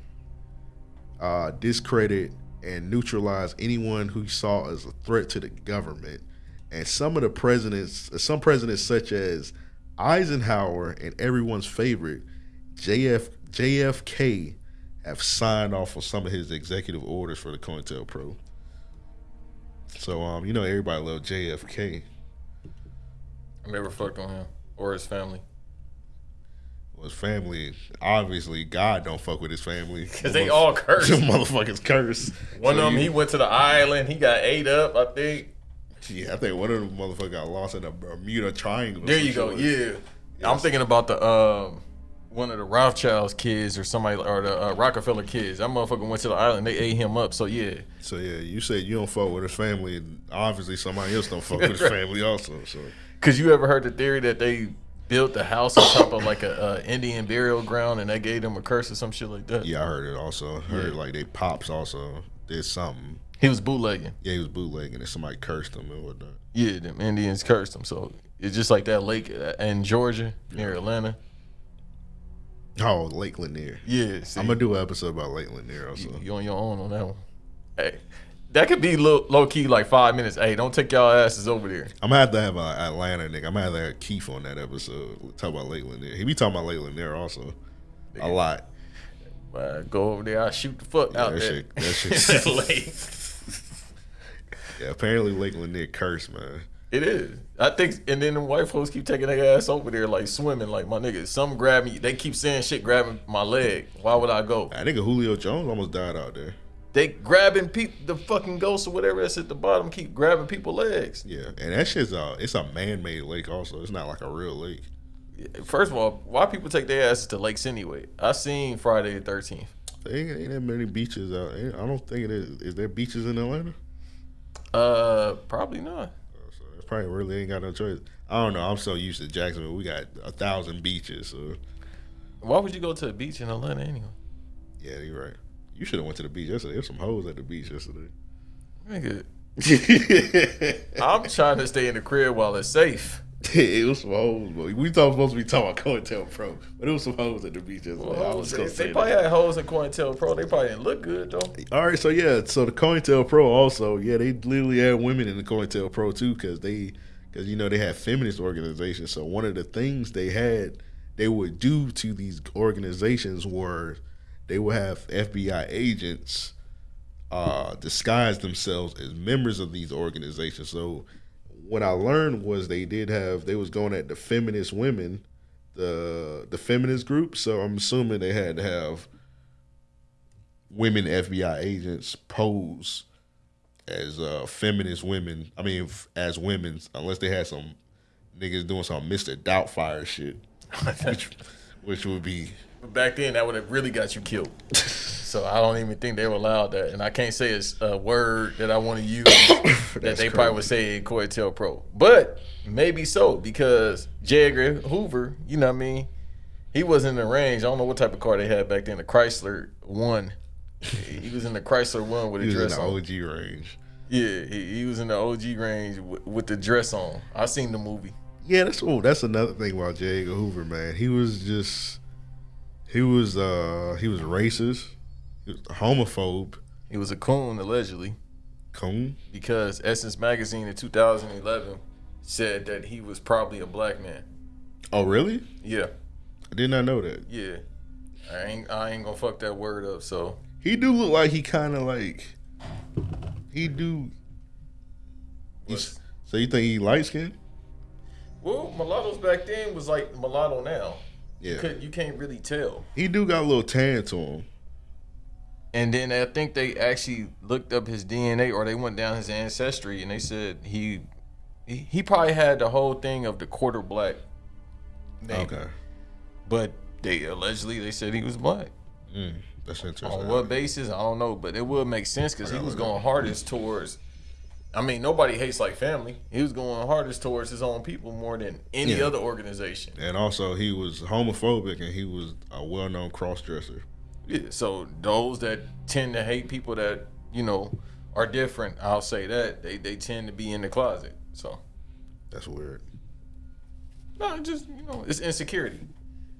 uh, discredit, and neutralize anyone who saw as a threat to the government. And some of the presidents, some presidents such as Eisenhower and everyone's favorite JF JFK have signed off on some of his executive orders for the COINTELPRO. So um, you know everybody loved JFK. I never fucked on him or his family his family, obviously, God don't fuck with his family because they all cursed. Them motherfuckers curse. One So of them, you- he went to the island. He got ate up. I think. Yeah, I think one of them motherfuckers got lost in the Bermuda Triangle. There you go. Yeah. I'm thinking about the um one of the Rothschilds kids or somebody or the uh, Rockefeller kids. That motherfucker went to the island. They ate him up. So yeah. So yeah, you said you don't fuck with his family, and obviously somebody else don't fuck with his family also. So Cause you ever heard the theory that they built the house on top of like a, uh Indian burial ground and they gave them a curse or some shit like that? yeah, I heard it also. I heard Yeah. like they pops also did something. He was bootlegging. Yeah, he was bootlegging, and somebody cursed him and whatnot. Yeah, them Indians cursed him. So it's just like that lake in Georgia near Atlanta. Oh, Lake Lanier. Yeah, see, I'm gonna do an episode about Lake Lanier also. you, you on your own on that one. Hey, that could be low, low key like five minutes. Hey, don't take y'all asses over there. I'm gonna have to have an Atlanta nigga. I'm gonna have to have Keith on that episode. Talk about Lakeland Lanier. He be talking about Lake Lanier also a lot. Uh, go over there, I shoot the fuck out that there. shit- that. Yeah, apparently Lakeland Lanier cursed, man. It is. I think, and then the white folks keep taking their ass over there like swimming. Like my nigga. some grab me. They keep saying shit, grabbing my leg. Why would I go? I think Julio Jones almost died out there. They grabbing people, the fucking ghosts or whatever that's at the bottom, keep grabbing people legs. Yeah, and that shit's a it's a man made lake also. It's not like a real lake. First of all, why people take their asses to lakes anyway? I seen Friday the Thirteenth. There ain't, ain't that many beaches out. I don't think it is. Is there beaches in Atlanta? Uh, probably not. So it's probably really ain't got no choice. I don't know. I'm so used to Jacksonville. We got a thousand beaches. So Why would you go to a beach in Atlanta anyway? yeah, you're right. You should have went to the beach yesterday. There's some hoes at the beach yesterday. Nigga, I'm trying to stay in the crib while it's safe. it was some hoes, but we thought supposed to be talking about COINTELPRO, but it was some hoes at the beach yesterday. I was they, they probably that. had hoes in COINTELPRO. They probably didn't look good though. All right, so yeah, so the COINTELPRO also, yeah, they literally had women in the COINTELPRO too, because they, because you know they had feminist organizations. So one of the things they had, they would do to these organizations were, they would have FBI agents, uh, disguise themselves as members of these organizations. So what I learned was they did have, they was going at the feminist women, the the feminist group. So I'm assuming they had to have women FBI agents pose as uh, feminist women. I mean, as women, unless they had some niggas doing some Mister Doubtfire shit, which which would be But back then, that would have really got you killed. so I don't even think they were allowed that, and I can't say it's a word that I want to use that they probably would say in COINTELPRO. But maybe so because J. Edgar Hoover, you know what I mean, he was in the range. I don't know what type of car they had back then. The Chrysler One. he was in the Chrysler One with a he was in dress the on. OG range. Yeah, he, he was in the OG range with, with the dress on. I seen the movie. Yeah, that's oh, that's another thing about J. Edgar Hoover, man. He was just he was uh he was racist, he was homophobe, He was a coon allegedly coon. because Essence magazine in 2011 said that he was probably a black man. Oh, really? Yeah, I did not know that. yeah. I ain't I ain't gonna fuck that word up. So He do look like he kind of like he do. You s- What's- so you think he light skinned? well, mulattoes back then was like mulatto now. You, Yeah, you can't really tell. he do got a little tan to him. And then I think they actually looked up his DNA or they went down his ancestry and they said he he, he probably had the whole thing of the quarter black. name. Okay, But they allegedly they said he was black. mm, that's interesting. On what basis? I don't know, but it would make sense because he was going hardest towards. I mean, nobody hates like family. He was going hardest towards his own people more than any Yeah. other organization. And also, he was homophobic, and he was a well-known cross-dresser. Yeah, so those that tend to hate people that you know are different, I'll say that they they tend to be in the closet. So That's weird. no, just you know, it's insecurity.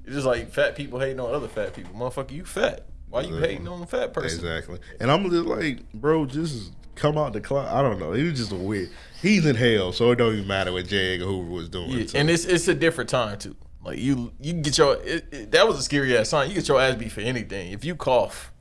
It's just like fat people hating on other fat people. Motherfucker, you fat. Why you Exactly. hating on a fat person? Exactly. And I'm just like, bro, just come out the closet. I don't know. He was just a weird. He's in hell, so it don't even matter what J. Edgar Hoover was doing. Yeah, So- and it's it's a different time too. Like you you get your it, it- that was a scary ass sign. You get your ass beat for anything. If you cough,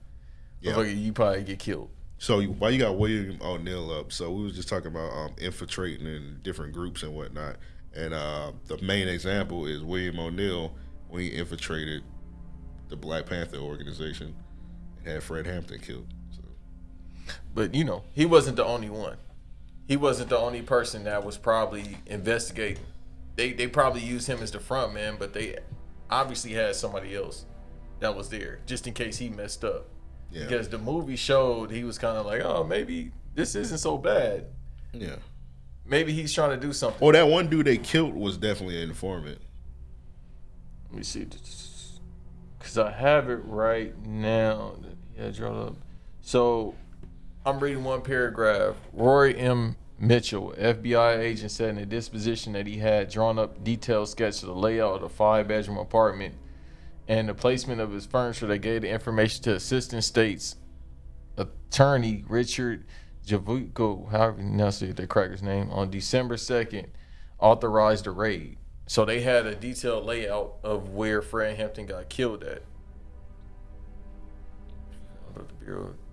Yeah. you probably get killed. So you, why you got William O'Neill up? So we was just talking about um, infiltrating in different groups and whatnot. And uh, the main example is William O'Neill when he infiltrated the Black Panther organization and had Fred Hampton killed. But you know, he wasn't the only one. He wasn't the only person that was probably investigating. They they probably used him as the front man, but they obviously had somebody else that was there just in case he messed up. yeah, Because the movie showed he was kind of like, oh, maybe this isn't so bad. yeah. Maybe he's trying to do something. Well, that one dude they killed was definitely an informant. Let me see, because I have it right now. Yeah, draw up. So I'm reading one paragraph. Roy M. Mitchell, FBI agent, said in a disposition that he had drawn up detailed sketch of the layout of the five-bedroom apartment and the placement of his furniture. That gave the information to Assistant State's Attorney Richard Javuko, however you enunciate the cracker's name, on December 2nd, authorized the raid. So they had a detailed layout of where Fred Hampton got killed at.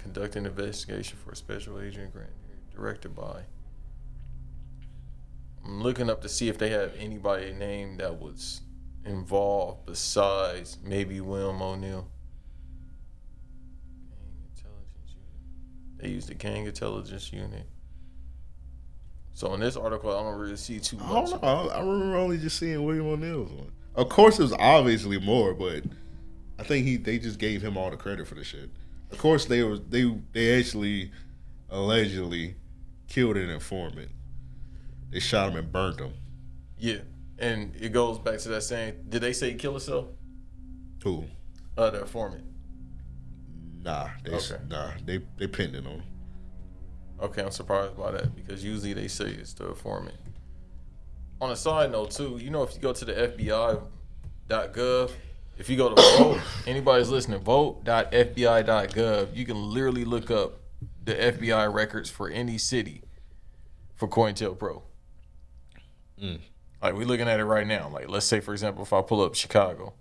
Of the Bureau conducting an investigation for a special agent grant directed by. I'm looking up to see if they have anybody named that was involved besides maybe William O'Neill. Gang Intelligence Unit. They used the Gang Intelligence Unit. So in this article, I don't really see too I much. don't know. I I remember only just seeing William O'Neill's one. Of course, there's obviously more, but I think he they just gave him all the credit for the shit. Of course, they was they they actually allegedly killed an informant. They shot him and burnt him. Yeah, and it goes back to that saying. Did they say kill herself? Who? Uh, the informant. Nah, they Okay. nah they they pinned it on. him. Okay, I'm surprised by that because usually they say it's the informant. On a side note, too, you know, if you go to the FBI.gov, if you go to vault, anybody's listening, vault.fbi.gov, you can literally look up the FBI records for any city for COINTELPRO. Mm. Like we're looking at it right now. Like let's say, for example, if I pull up Chicago,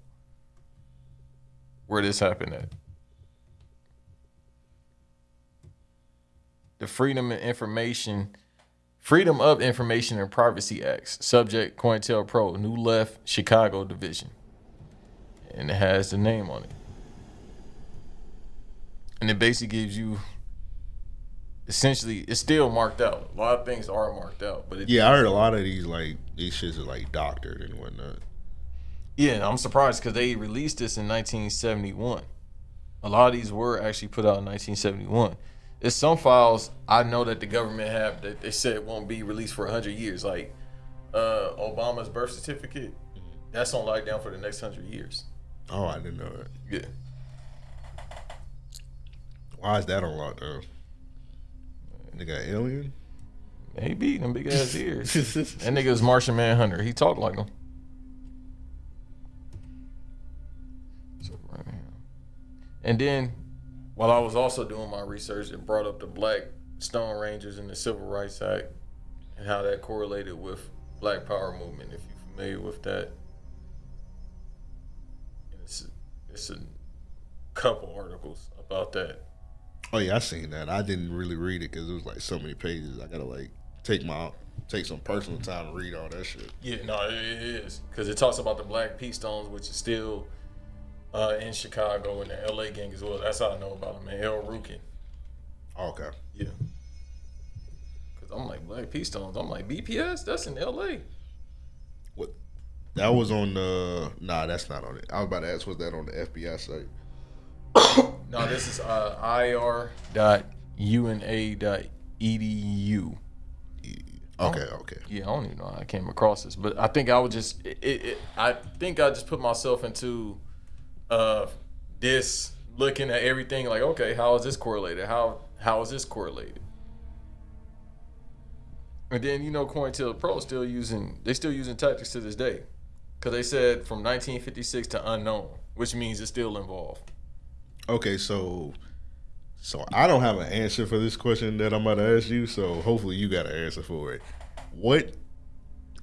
where this happened at. the Freedom of Information, Freedom of Information and Privacy Acts, subject COINTELPRO, New Left, Chicago Division, and it has the name on it, and it basically gives you. Essentially, it's still marked out. A lot of things are marked out, but Yeah, I heard a lot of these like these shits are like doctored and whatnot. Yeah, I'm surprised because they released this in 1971. A lot of these were actually put out in 1971. There's some files I know that the government have that they said won't be released for 100 years, like uh, Obama's birth certificate. That's on lockdown for the next 100 years. Oh, I didn't know that. Yeah. Why is that on lockdown? got alien. Maybe them big ass ears. that nigga was Martian Manhunter. He talked like him. So, right here. And then, while I was also doing my research, it brought up the Black Stone Rangers and the Civil Rights Act and how that correlated with Black Power movement. If you're familiar with that, it's a couple articles about that. Oh yeah, I seen that. I didn't really read it because it was like so many pages. I gotta like take my take some personal time to read all that shit. Yeah, no, it is because it talks about the Black P. Stones, which is still uh, in Chicago and the LA gang as well. That's how I know about them. man. El Rukn. Okay. Yeah. Because I'm like Black P. Stones. I'm like BPS. That's in LA. What? That was on the. Nah, that's not on it. I was about to ask, was that on the FBI site? No, this is uh, ir.una.edu. Okay, okay. Yeah, I don't even know how I came across this, but I think I would just. It, it, it, I think I just put myself into uh, this, looking at everything like, okay, how is this correlated? How how is this correlated? And then you know, COINTELPRO still using they still using tactics to this day, because they said from 1956 to unknown, which means it's still involved. Okay, so so I don't have an answer for this question that I'm about to ask you. So hopefully you got an answer for it. What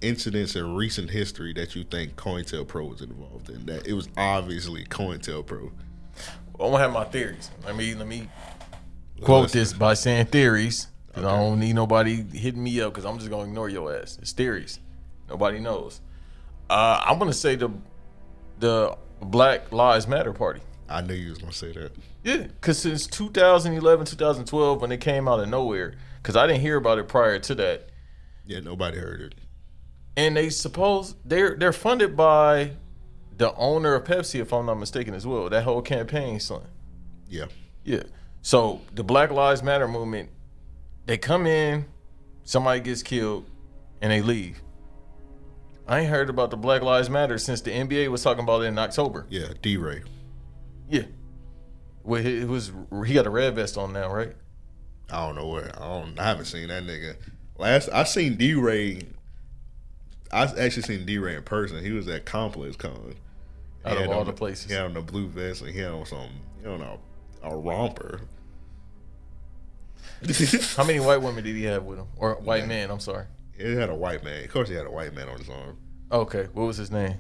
incidents in recent history that you think COINTELPRO was involved in? That it was obviously COINTELPRO. I'm gonna have my theories. Let me let me quote this by saying theories. Cause I don't need nobody hitting me up because I'm just gonna ignore your ass. It's theories. Nobody knows. Uh, I'm gonna say the the Black Lives Matter Party. I knew you was gonna say that. Yeah, because since 2011, 2012, when it came out of nowhere, because I didn't hear about it prior to that, Yeah, nobody heard it. and they suppose they're they're funded by the owner of Pepsi, if I'm not mistaken, as well. That whole campaign, son. Yeah. Yeah. So the Black Lives Matter movement, they come in, somebody gets killed, and they leave. I ain't heard about the Black Lives Matter since the NBA was talking about it in October. Yeah, DeRay. Yeah. Well, he it was he got a red vest on now, right? I don't know where. I don't. I haven't seen that nigga. Last I seen DeRay. I actually seen DeRay in person. He was at Complex Con. He Out of all on the places. He had on the blue vest and he had on some, you know, a romper. How many white women did he have with him, or white men? I'm sorry. It had a white man. Of course, he had a white man on his arm. Okay, what was his name?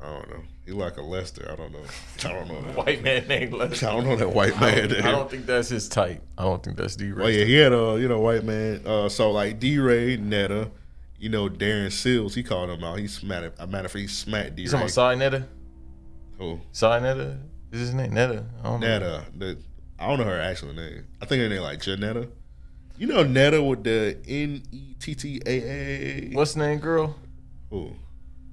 I don't know. He like a Lester. I don't know. I don't know. White man named Lester. I don't know that white I man. don't, I don't think that's his type. I don't think that's D. Well, yeah, he had a you know white man. Uh, so like DeRay, Netta, you know Darren Seals. he called him out. He smacked. A matter of fact, he smacked D You talking Ray. about Cy Netta? Who? Cy Netta? Is his name Netta? I don't know. The I don't know her actual name. I think her name like Johnetta. You know Netta with the N E T T A A. What's the name, girl? Who?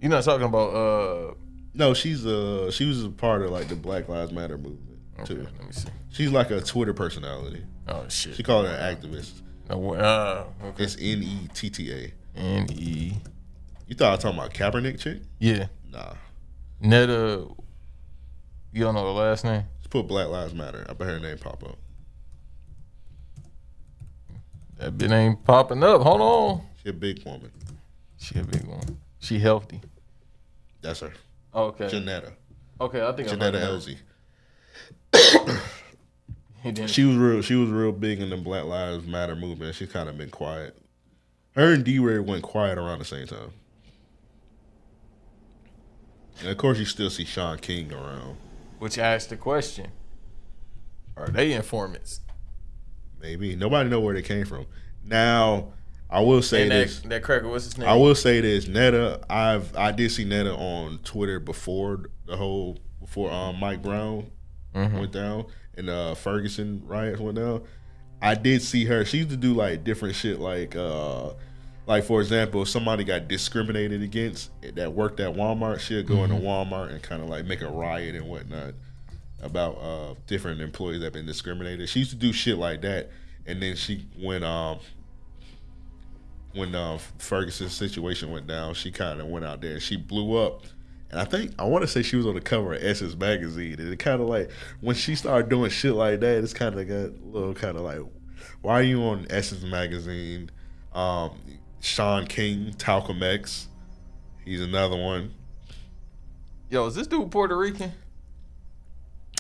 You're not talking about uh. No, she's uh she was a part of like the Black Lives Matter movement Okay, too. let me see. She's like a Twitter personality. Oh shit. She called her an activist. No, uh, okay. It's N E T T A. N E. You thought I was talking about Kaepernick chick? Yeah. Nah. Netta. You don't know the last name? Just put Black Lives Matter. I bet her name pop up. That bit ain't popping up. Hold on. She a big woman. She a big one. She healthy. That's her. Okay. Johnetta. Okay, I think Johnetta Elzie. She was real. She was real big in the Black Lives Matter movement. She's kind of been quiet. Her and DeRay went quiet around the same time. And of course, you still see Shaun King around. Which asked the question: Are they informants? Maybe nobody know where they came from. Now, I will say and this. that, that cracker, what's his name? I will say this. Netta, I've I did see Netta on Twitter before the whole before um, Mike Brown Mhm. went down and uh, Ferguson riots went down. I did see her. She used to do like different shit, like uh, like for example, if somebody got discriminated against that worked at Walmart, she'll go into Walmart and kind of like make a riot and whatnot about uh, different employees that have been discriminated. She used to do shit like that, and then she when um when uh, Ferguson's situation went down, she kind of went out there she blew up. And I think I want to say she was on the cover of Essence magazine, and it kind of like when she started doing shit like that, it's kind of got a little kind of like Why are you on Essence magazine? Um, Shaun King, Talcum X. He's another one. Yo, is this dude Puerto Rican?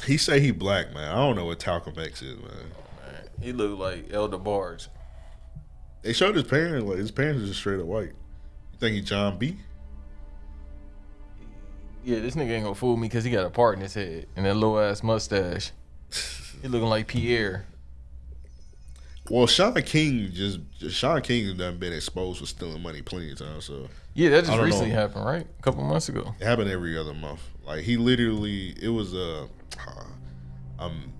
He say he black, man. I don't know what Talcum X is, man. Man, he look like El DeBarge. They showed his parents, like his parents are just straight up white. You think he Jon B? Yeah, this nigga ain't gonna fool me because he got a part in his head and that little ass mustache. He looking like Pierre. Well, Shaun King just, just Shaun King has done been exposed for stealing money plenty of times, so Yeah, that just recently know. happened, right? A couple months ago. it happened every other month. Like he literally, it was a, um,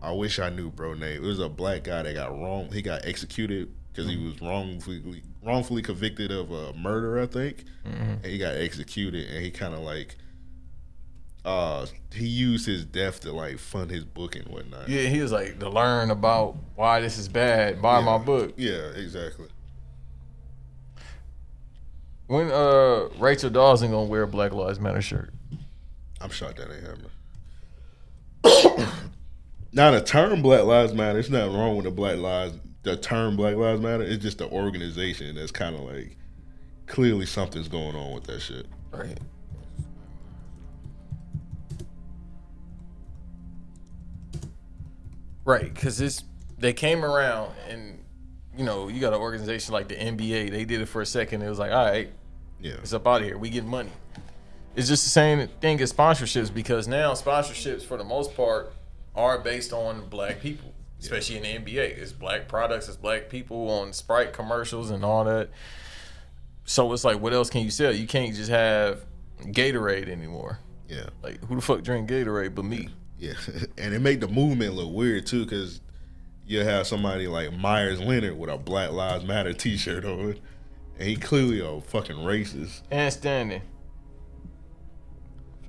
I wish I knew bro name. It was a black guy that got wrong. He got executed because he was wrongfully wrongfully convicted of a murder, I think, and he got executed. And he kind of like, uh, he used his death to like fund his book and whatnot. Yeah, he was like to learn about why this is bad. Buy my book. Yeah, exactly. When uh Rachel Dawson gonna wear a Black Lives Matter shirt? I'm shocked that ain't happening. now the term Black Lives Matter, it's nothing wrong with the Black Lives. The term Black Lives Matter, it's just the organization that's kind of like clearly something's going on with that shit. Right. Right, because it's they came around and you know you got an organization like the NBA. They did it for a second. It was like, all right, Yeah, it's up out of here. We get money. It's just the same thing as sponsorships because now sponsorships for the most part are based on black people, especially in the NBA. It's black products, it's black people on Sprite commercials and all that. So it's like, what else can you sell? You can't just have Gatorade anymore. yeah, Like, who the fuck drink Gatorade but me? yeah, and it made the movement look weird too, because you have somebody like Myers Leonard with a Black Lives Matter T-shirt on, and he clearly a fucking racist. And standing.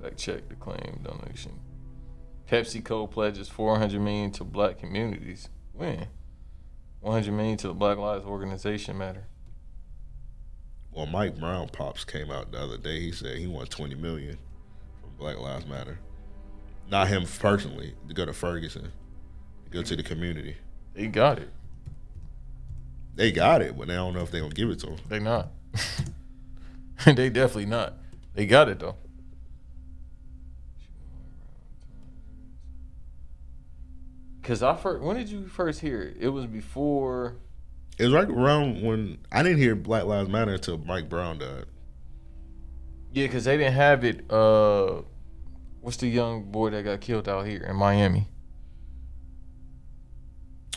Fact check the claim donation. PepsiCo pledges 400 million to black communities. When? 100 million to the Black Lives Organization matter. Well, Mike Brown pops came out the other day. He said he wants twenty million from Black Lives Matter. Not him personally. To go to Ferguson, to go to the community. They got it. They got it, but they don't know if they're gonna give it to him. They not. they definitely not. They got it though. Cause I first, when did you first hear it? It was before. It was right around when I didn't hear Black Lives Matter until Mike Brown died. Yeah, cause they didn't have it. Uh, what's the young boy that got killed out here in Miami?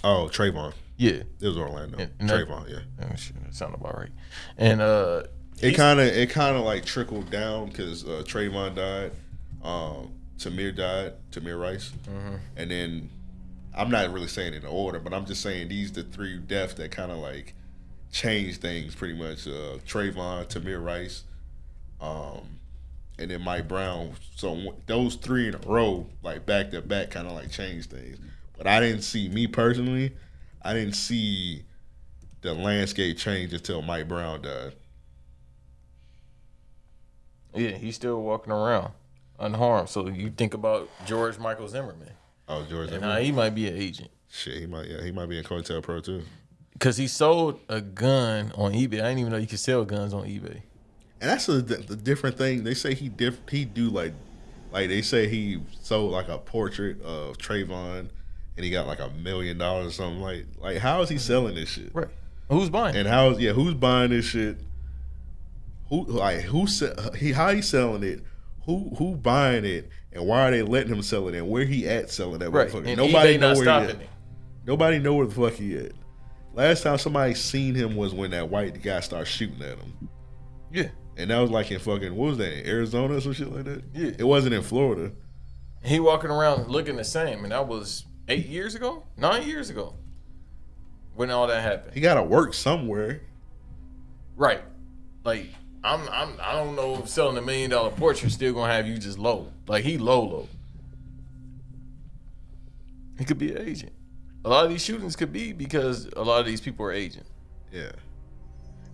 Oh, Trayvon. Yeah, It was Orlando. And- and that- Trayvon, yeah. oh, shit, that sounded about right. And uh, It kind of it kind of like trickled down because uh, Trayvon died, um, Tamir died, Tamir Rice, Mm-hmm. and then I'm not really saying in order, but I'm just saying these the three deaths that kind of like changed things pretty much. Uh, Trayvon, Tamir Rice, um, and then Mike Brown. So those three in a row, like back to back, kind of like changed things. But I didn't see me personally. I didn't see the landscape change until Mike Brown died. yeah, he's still walking around unharmed. So you think about George Michael Zimmerman, Oh, George. and how he might be an agent. Shit, he might. Yeah, he might be in COINTELPRO too. Cause he sold a gun on eBay. I didn't even know you could sell guns on eBay. And that's a, the different thing. They say he diff. He do like, like they say he sold like a portrait of Trayvon, and he got like a million dollars or something. Like, like how is he selling this shit? Right. Who's buying? And how is yeah? Who's buying this shit? Who like who he? How he selling it? Who who buying it? And why are they letting him sell it? And where he at selling that right. motherfucker? And Nobody know where he at. it. Nobody know where the fuck he at. Last time somebody seen him was when that white guy started shooting at him. Yeah. And that was like in fucking what was that, in Arizona or some shit like that? Yeah. It wasn't in Florida. He walking around looking the same, and that was eight years ago, nine years ago, when all that happened. He gotta work somewhere. Right. Like I'm, I'm, I don't know if selling a million dollar portrait still gonna have you just low. Like he low, low. He could be an agent. A lot of these shootings could be because a lot of these people are agents. Yeah.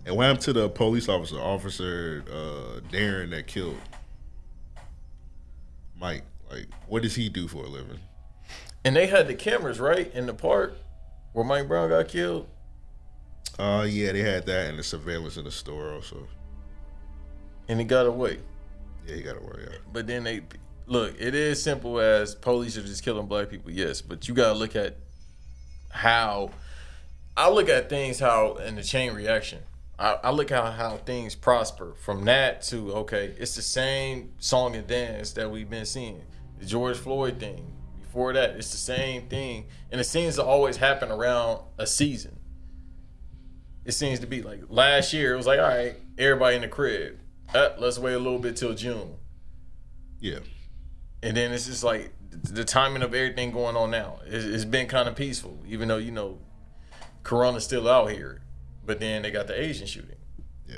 And what happened to the police officer, Officer uh, Darren that killed Mike? Like, what does he do for a living? And they had the cameras right in the park. where Mike Brown got killed. Uh, yeah, they had that and the surveillance in the store also. And he got away. Yeah, he got away. Yeah. But then they look. It is simple as police are just killing black people. Yes, but you gotta look at how I look at things how in the chain reaction. I, I look at how things prosper from that to okay. It's the same song and dance that we've been seeing. The George Floyd thing. Before that, it's the same thing, and it seems to always happen around a season. It seems to be like last year. It was like all right, everybody in the crib. Uh, let's wait a little bit till June. Yeah. And then it's just like the timing of everything going on now. It's, it's been kind of peaceful, even though you know, Corona's still out here. But then they got the Asian shooting. Yeah.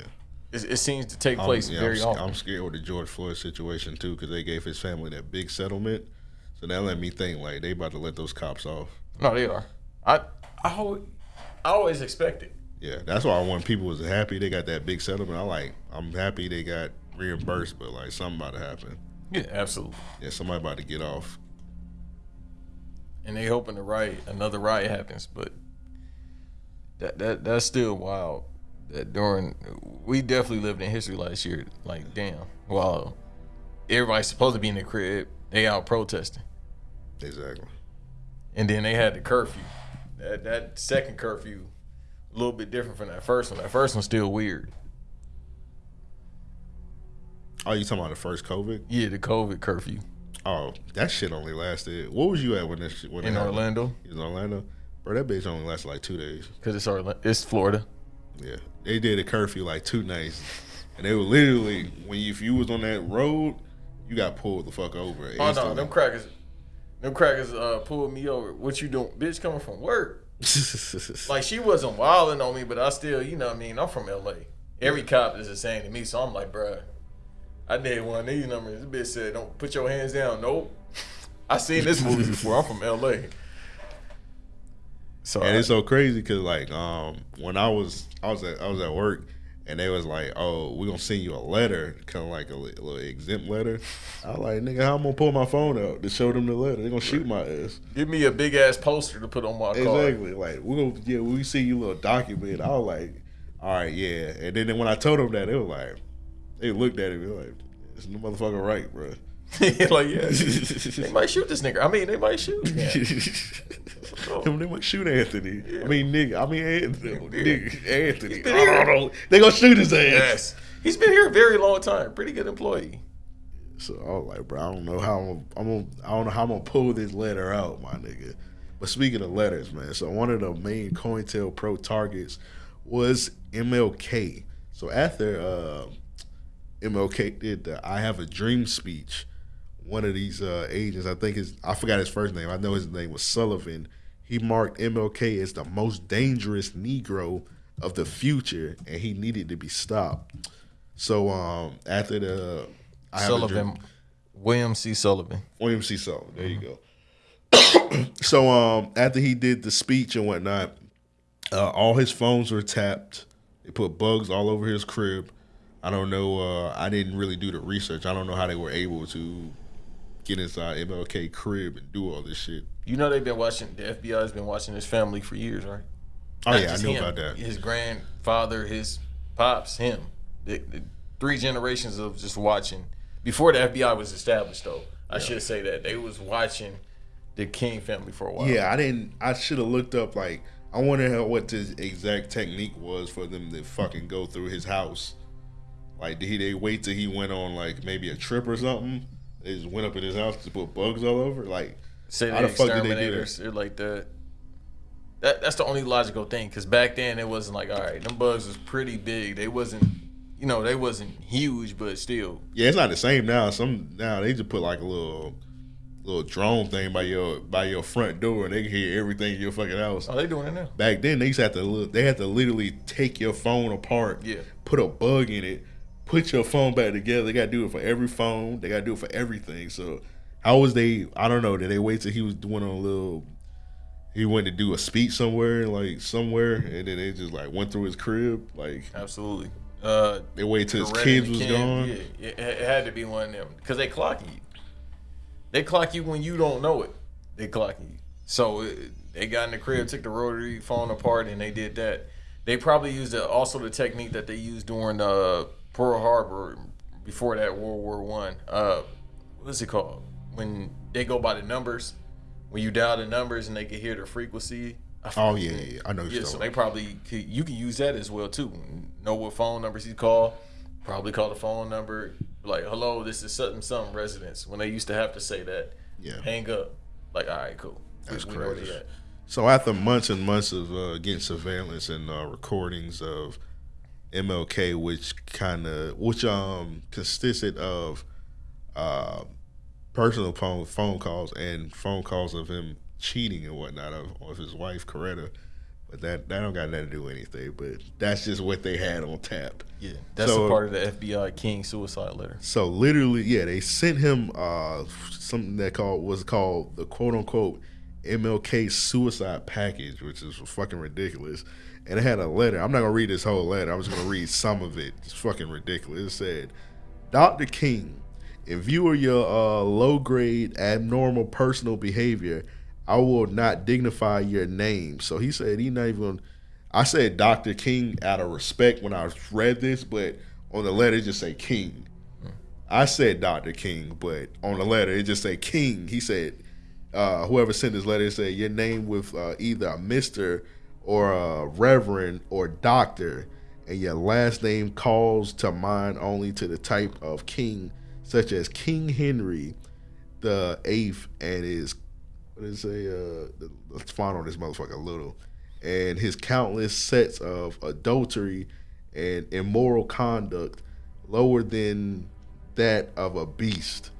It, it seems to take place yeah, very I'm, often. I'm scared with the George Floyd situation too because they gave his family that big settlement. So that let me think like they about to let those cops off. no, they are. I I always, I always expect it. Yeah, that's why when people was happy they got that big settlement. I like I'm happy they got reimbursed, but like something about to happen. Yeah, absolutely. Yeah, somebody about to get off. And they hoping the riot, another riot happens, but that that that's still wild. That during we definitely lived in history last year. Like damn, wow, everybody's supposed to be in the crib, they out protesting. Exactly. And then they had the curfew. That that second curfew, a little bit different from that first one. That first one's still weird. Oh, you talking about the first COVID? Yeah, the COVID curfew Oh, that shit only lasted. What was you at when that shit when in? Orlando In Orlando, bro, that bitch only lasted like two days. because it's Orlando, it's Florida. Yeah, they did a curfew like two nights, and they were literally when you, if you was on that road, you got pulled the fuck over. Oh no, them crackers, them crackers uh pulled me over. What you doing, bitch? Coming from work? Like she wasn't wilding on me, but I still, you know, what I mean, I'm from LA. Every cop is the same to me, so I'm like, bruh, I did one of these numbers. This bitch said, "Don't put your hands down." Nope. I seen this movie before. I'm from LA. So and I- it's so crazy because like um when I was I was at I was at work and they was like oh we're gonna send you a letter kind of like a, li- little exempt letter. I was like nigga how I'm gonna pull my phone out to show them the letter? They gonna shoot my ass. give me a big ass poster to put on my car. Exactly. Like we gonna yeah we see you little document. I was like all right yeah. And then when I told them that they were like they looked at it and were like it's the motherfucker right bro. like yeah, they might shoot this nigga. I mean, they might shoot. Yeah. They might shoot Anthony. I mean, nigga. I mean, Anthony. Nigga, Anthony. been I don't know. They gonna shoot his ass. yes, he's been here a very long time. Pretty good employee. So I was like, bro, I don't know how I'm, I'm gonna, I don't know how I'm gonna pull this letter out, my nigga. But speaking of letters, man, so one of the main COINTELPRO targets was MLK. So after uh, MLK did the "I Have a Dream" speech, one of these uh, agents, I think his, I forgot his first name. I know his name was Sullivan. He marked MLK as the most dangerous Negro of the future, and he needed to be stopped. So um, after the I Have Sullivan, William C. Sullivan. William C. Sullivan. There you go. so um, after he did the speech and whatnot, uh, all his phones were tapped. They put bugs all over his crib. I don't know. Uh, I didn't really do the research. I don't know how they were able to get inside MLK crib and do all this shit. You know they've been watching. The FBI has been watching his family for years, right? Oh Not yeah, I knew him. about that. His grandfather, his pops, him. The, the three generations of just watching. Before the FBI was established, though, I should say that they was watching the King family for a while. Yeah, I didn't. I should have looked up. Like, I wonder how, what the exact technique was for them to fucking go through his house. Like, did he they wait till he went on like maybe a trip or something? They just went up in his house to put bugs all over. Like, Say How the the fuck did they do that? like that. That that's the only logical thing. Cause back then it wasn't like all right, them bugs was pretty big. They wasn't, you know, they wasn't huge, but still. yeah, it's not the same now. Some now they just put like a little little drone thing by your by your front door, and they can hear everything in your fucking house. Oh, they doing it now. Back then, they used to have to look, they had to literally take your phone apart, Yeah. put a bug in it, put your phone back together. They got to do it for every phone. They got to do it for everything. So how was they? I don't know. Did they wait till he was doing a little? He went to do a speech somewhere, like somewhere, and then they just like went through his crib. Like Absolutely. Uh, they waited till his kids was gone. Yeah, it, it had to be one of them because they clock you. They clock you when you don't know it. They clock you. So uh, they got in the crib, took the rotary phone apart, and they did that. They probably used the, also the technique that they used during uh, Pearl Harbor before that World War One. Uh, what's it called? When they go by the numbers, when you dial the numbers and they can hear the frequency. Oh yeah, yeah. I know. Yeah, so they probably could, you can use that as well too. Know what phone numbers he call. Probably call the phone number like, "Hello, this is something something residence." When they used to have to say that, Yeah. hang up. Like, all right, cool. That's we crazy. So after months and months of uh, getting surveillance and uh, recordings of MLK, which kind of which um consisted of uh, personal phone phone calls and phone calls of him cheating and whatnot of, of his wife Coretta, but that that don't got nothing to do with anything. But that's just what they had on tap. Yeah, that's So- a part of the FBI King suicide letter. So literally, yeah, they sent him uh, something that called was called the quote unquote MLK suicide package, which is fucking ridiculous. And it had a letter. I'm not gonna read this whole letter. I'm just gonna read some of it. It's fucking ridiculous. It said, "Dr. King, in view of your uh, low grade abnormal personal behavior, I will not dignify your name." So he said he not even. I said Dr. King out of respect when I read this, but on the letter it just say King. I said Dr. King, but on the letter it just say King. He said, uh, whoever sent this letter said your name with uh, either a Mister or a Reverend or Doctor, and your last name calls to mind only to the type of king, such as King Henry the Eighth, and his what it say? Uh, let's find on this motherfucker a little, and his countless sets of adultery and immoral conduct lower than that of a beast.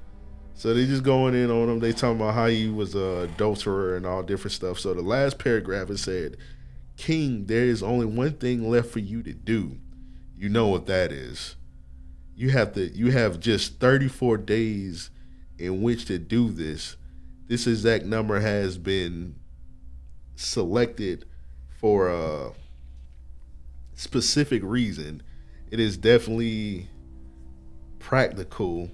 So they just going in on him. They talking about how he was a adulterer and all different stuff. So the last paragraph it said, "King, there is only one thing left for you to do. You know what that is. You have to. You have just 34 days in which to do this. This exact number has been selected for a specific reason. It is definitely practical.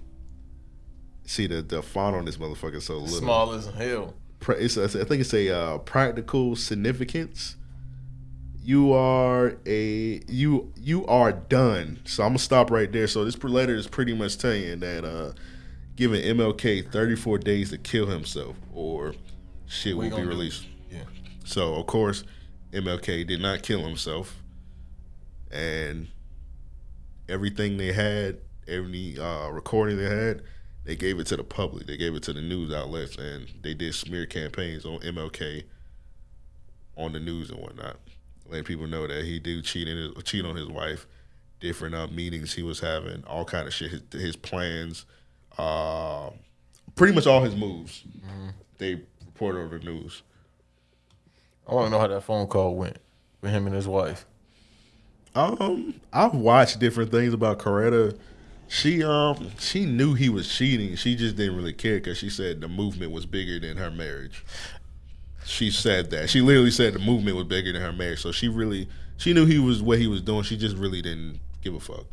See the the font on this motherfucker so little. Small as hell. It's I think it's a uh, practical significance. You are a you you are done. So I'm gonna stop right there. So this letter is pretty much telling that uh, giving MLK 34 days to kill himself or shit We will be released. Yeah. So of course, MLK did not kill himself, and everything they had, every uh, recording they had, they gave it to the public. They gave it to the news outlets, and they did smear campaigns on MLK on the news and whatnot, letting people know that he did cheat in his, cheat on his wife, different uh, meetings he was having, all kind of shit, his, his plans, uh, pretty much all his moves. They reported on the news. I want to know how that phone call went with him and his wife. Um, I've watched different things about Coretta. She um she knew he was cheating. She just didn't really care because she said the movement was bigger than her marriage. She said that. She literally said the movement was bigger than her marriage. So she really she knew he was what he was doing. She just really didn't give a fuck.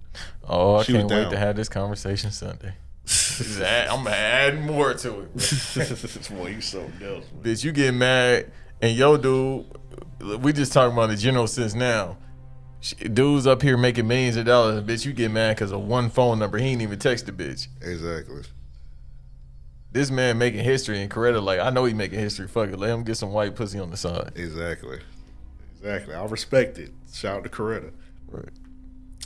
Oh, I She was can't wait to have this conversation Sunday. Just add- I'm gonna add more to it. Boy, you so dumb. Bitch, you get mad and yo, dude, we just talking about the general sense now. Dude's up here making millions of dollars, and bitch, you get mad because of one phone number. He ain't even text the bitch. Exactly. This man making history, and Coretta like, I know he making history. Fuck it, let him get some white pussy on the side. Exactly. Exactly. I respect it. Shout out to Coretta. Right.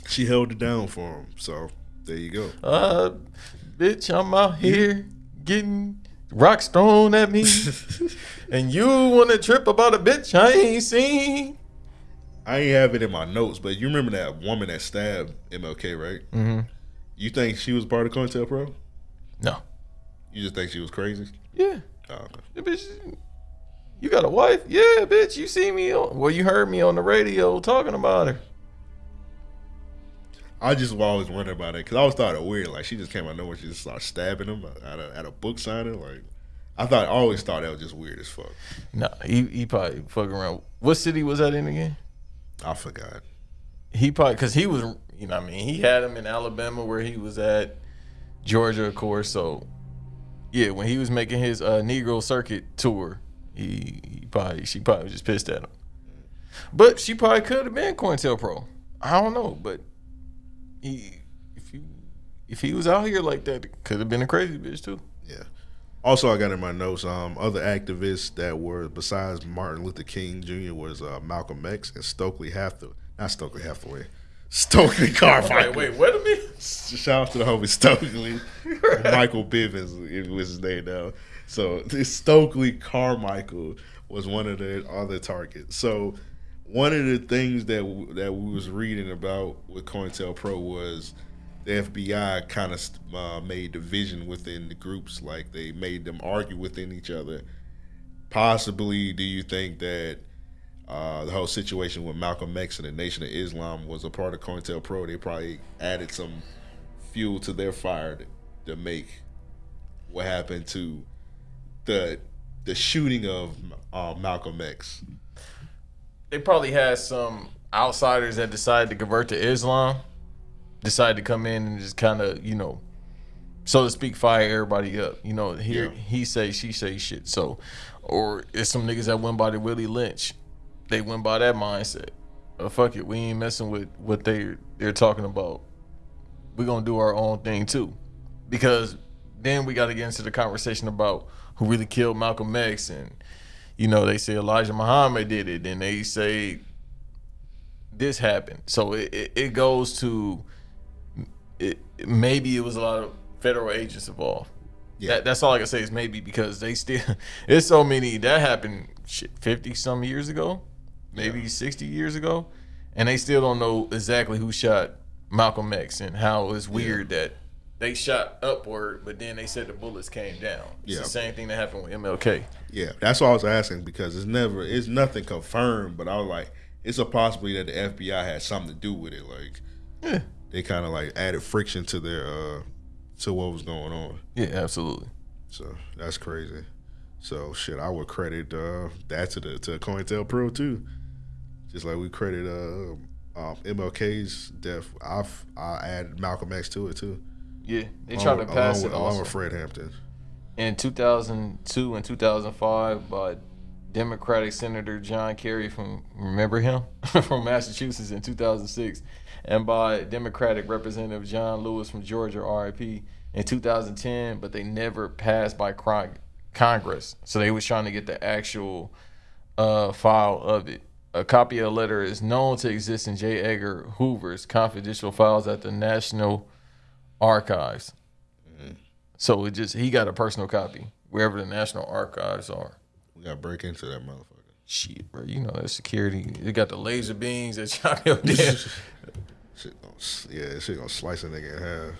She held it down for him. So there you go. Uh, bitch, I'm out here getting rocks thrown at me, and you want to trip about a bitch I ain't seen. I ain't have it in my notes, but you remember that woman that stabbed MLK, right? Mm-hmm. You think she was part of COINTELPRO? No. You just think she was crazy? Yeah. Oh, okay. Yeah, bitch, you got a wife? Yeah, bitch. You see me on? Well, you heard me on the radio talking about her. I just always wondered about it because I always thought it weird. Like she just came out of nowhere, she just started stabbing him uh, at a, at a book signing. Like I thought, I always thought that was just weird as fuck. Nah, he he probably fucking around. What city was that in again? I forgot. He probably because he was, you know, what I mean, he had him in Alabama where he was at, Georgia, of course. So, yeah, when he was making his uh, Negro Circuit tour, He, he probably she probably was just pissed at him. But she probably could have been COINTELPRO. I don't know, but he if he if he was out here like that, it could have been a crazy bitch too. Yeah. Also, I got in my notes. Um, other activists that were besides Martin Luther King Jr. was uh, Malcolm X and Stokely Hathaway. Not Stokely Hathaway. Stokely Carmichael. Wait, wait, wait a minute. Shout out to the homie Stokely. Michael Bivins it was his name now. So this Stokely Carmichael was one of the other targets. So one of the things that that we was reading about with COINTELPRO was the FBI kind of uh, made division within the groups, like they made them argue within each other. Possibly, do you think that uh, the whole situation with Malcolm X and the Nation of Islam was a part of COINTELPRO? They probably added some fuel to their fire to, to make what happened to the the shooting of uh, Malcolm X. They probably had some outsiders that decided to convert to Islam, decided to come in and just kind of, you know, so to speak, fire everybody up. You know, here Yeah. he say, she say shit. So, or it's some niggas that went by the Willie Lynch. They went by that mindset. Oh, fuck it, we ain't messing with what they they're talking about. We're gonna do our own thing too, because then we got to get into the conversation about who really killed Malcolm X, and you know they say Elijah Muhammad did it, and they say this happened. So it, it, it goes to it, maybe it was a lot of federal agents involved. Yeah. That, that's all I can say is maybe because they still it's so many that happened shit fifty some years ago, maybe sixty years ago, and they still don't know exactly who shot Malcolm X and how it's weird that they shot upward, but then they said the bullets came down. It's Yeah. the same thing that happened with MLK. Yeah, that's what I was asking because it's never, it's nothing confirmed. But I was like, it's a possibility that the FBI had something to do with it. Like, Yeah, they kind of like added friction to their, uh to what was going on. yeah, absolutely. So that's crazy. So shit, I would credit uh that to the to COINTELPRO too. Just like we credit uh um, MLK's death, I've I added Malcolm X to it too. Yeah, they tried to pass along it with, along with Fred Hampton. in 2002 and 2005 by Democratic Senator John Kerry from remember him? From Massachusetts in 2006 and by Democratic Representative John Lewis from Georgia RIP in 2010 but they never passed by Congress. So they was trying to get the actual uh, file of it a copy of the letter is known to exist in J. Edgar Hoover's confidential files at the National Archives so it just he got a personal copy wherever the National Archives are. We got to break into that motherfucker. Shit, bro, you know that security. They got the laser beams that shot him there. Shit gonna, s- yeah, shit gonna slice a nigga in half.